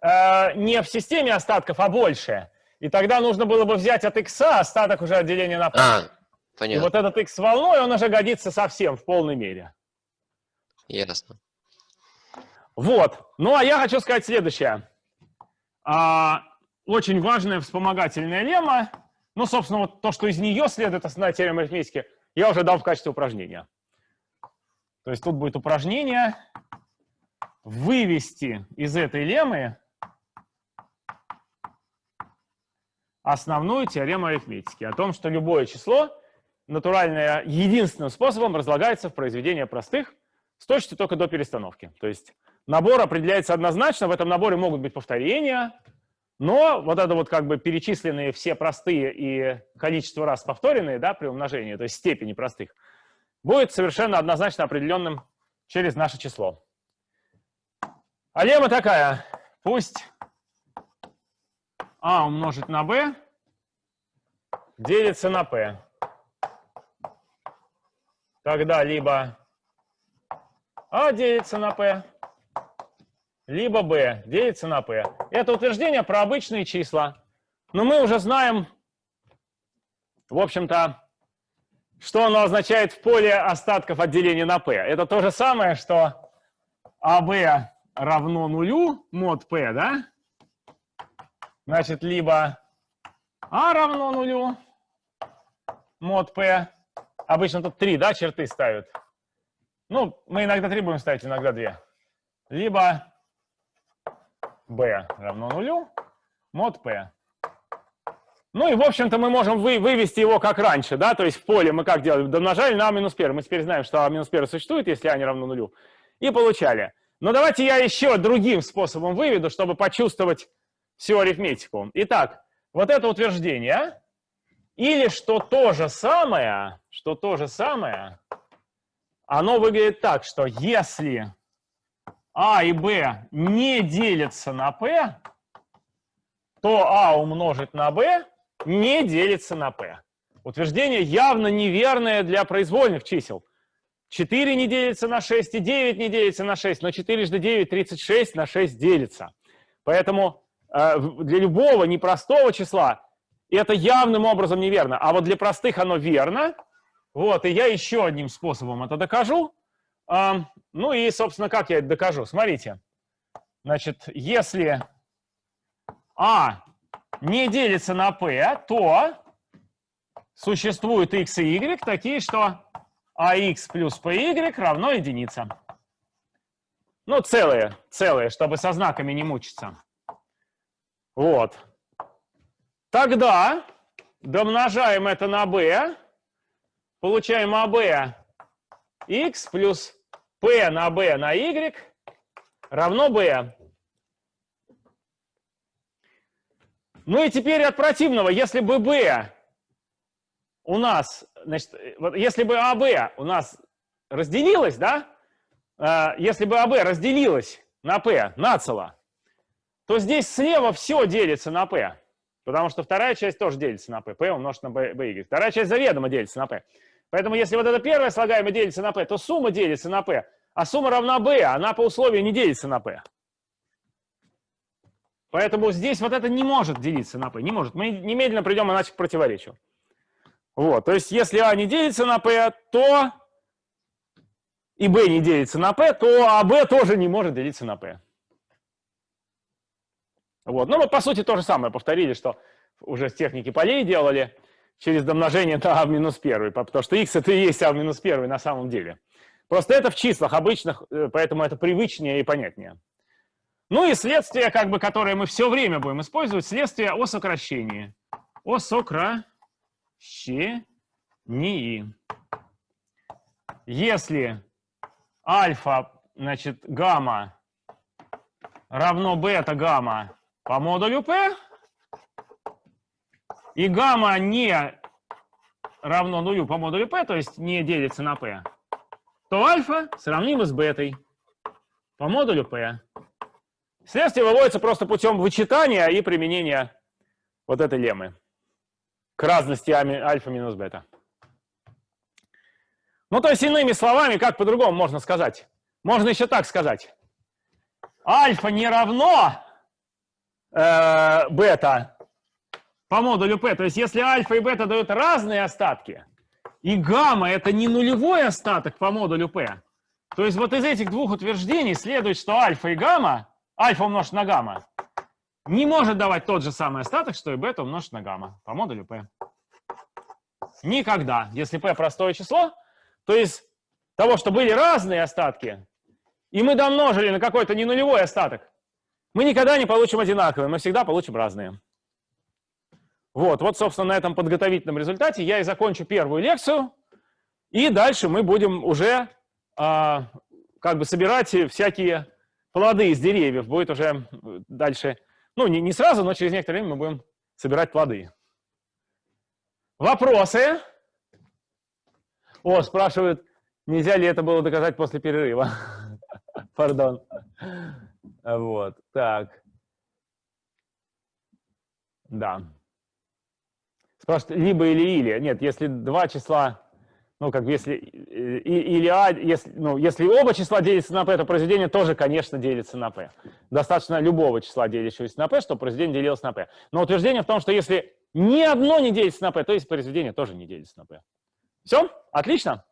Speaker 1: э, не в системе остатков, а больше. И тогда нужно было бы взять от x остаток уже отделения на.
Speaker 6: А,
Speaker 1: И
Speaker 6: понятно,
Speaker 1: вот этот x с волной, он уже годится совсем в полной мере.
Speaker 6: ясно.
Speaker 1: Вот. Ну, а я хочу сказать следующее. А, очень важная вспомогательная лемма. Ну, собственно, вот то, что из нее следует основная теорема арифметики, я уже дал в качестве упражнения. То есть тут будет упражнение вывести из этой леммы основную теорему арифметики о том, что любое число натуральное единственным способом разлагается в произведение простых с точностью только до перестановки. То есть набор определяется однозначно, в этом наборе могут быть повторения, но вот это вот как бы перечисленные все простые и количество раз повторенные, да, при умножении, то есть степени простых, будет совершенно однозначно определенным через наше число. А лемма такая, пусть а умножить на b делится на p. Тогда либо а делится на p, либо b делится на p. Это утверждение про обычные числа. Но мы уже знаем, в общем-то, что оно означает в поле остатков от деления на p. Это то же самое, что ab равно нулю, мод p, да? Значит, либо а равно нулю, мод p. Обычно тут три, да, черты ставят. Ну, мы иногда три будем ставить, иногда две. Либо b равно нулю, мод p. Ну и, в общем-то, мы можем вы, вывести его как раньше, да, то есть в поле мы как делали? Домножали на а минус 1. Мы теперь знаем, что а минус 1 существует, если а не равно нулю. И получали. Но давайте я еще другим способом выведу, чтобы почувствовать всю арифметику. Итак, вот это утверждение, или что то же самое, что то же самое, оно выглядит так, что если А и Б не делятся на P, то А умножить на B не делится на P. Утверждение явно неверное для произвольных чисел. 4 не делится на 6 и 9 не делится на 6, но 4 жды 9, 36 на 6 делится. Поэтому э, для любого непростого числа это явным образом неверно. А вот для простых оно верно. Вот, и я еще одним способом это докажу. А, ну и, собственно, как я это докажу? Смотрите. Значит, если А не делится на P, то существуют x и y такие, что ax плюс py равно единице. Ну, целые, целые, чтобы со знаками не мучиться. Вот. Тогда домножаем это на b, получаем ab x плюс p на b на y равно b. Ну и теперь от противного, если бы b у нас, значит, вот если бы АБ у нас разделилось, да, э, если бы АБ разделилось на P нацело, то здесь слева все делится на P, потому что вторая часть тоже делится на P, P умножить на BY. Вторая часть заведомо делится на P. Поэтому если вот это первое слагаемое делится на P, то сумма делится на P, а сумма равна B, она по условию не делится на P. Поэтому здесь вот это не может делиться на P, не может. Мы немедленно придем иначе к противоречию. Вот, то есть если А не делится на P, то и B не делится на P, то АБ тоже не может делиться на P. Вот, ну мы по сути то же самое повторили, что уже с техники полей делали через домножение на А в минус 1, потому что x это и есть А в минус 1 на самом деле. Просто это в числах обычных, э, поэтому это привычнее и понятнее. Ну и следствие, как бы, которое мы все время будем использовать, следствие о сокращении. О сокращении щении. Если альфа, значит, гамма равно бета гамма по модулю P, и гамма не равно нулю по модулю P, то есть не делится на P, то альфа сравнимо с бетой по модулю P. Следствие выводится просто путем вычитания и применения вот этой леммы к разности альфа минус бета. Ну, то есть, иными словами, как по-другому можно сказать? Можно еще так сказать. Альфа не равно э, бета по модулю P. То есть, если альфа и бета дают разные остатки, и гамма это не нулевой остаток по модулю P, то есть вот из этих двух утверждений следует, что альфа и гамма, альфа умножить на гамма, не может давать тот же самый остаток, что и бета умножить на гамма по модулю P. Никогда. Если P простое число, то есть того, что были разные остатки, и мы домножили на какой-то не нулевой остаток, мы никогда не получим одинаковые, мы всегда получим разные. Вот, вот, собственно, на этом подготовительном результате я и закончу первую лекцию, и дальше мы будем уже а, как бы собирать всякие плоды из деревьев. Будет уже дальше ну, не, не сразу, но через некоторое время мы будем собирать плоды. Вопросы? О, спрашивают, нельзя ли это было доказать после перерыва. Пардон. Вот, так. Да. Спрашивают, либо или или. Нет, если два числа ну, как бы если, или А, если, ну, если оба числа делятся на P, то произведение тоже, конечно, делится на P. Достаточно любого числа, делящегося на P, чтобы произведение делилось на P. Но утверждение в том, что если ни одно не делится на P, то есть произведение тоже не делится на P. Все? Отлично?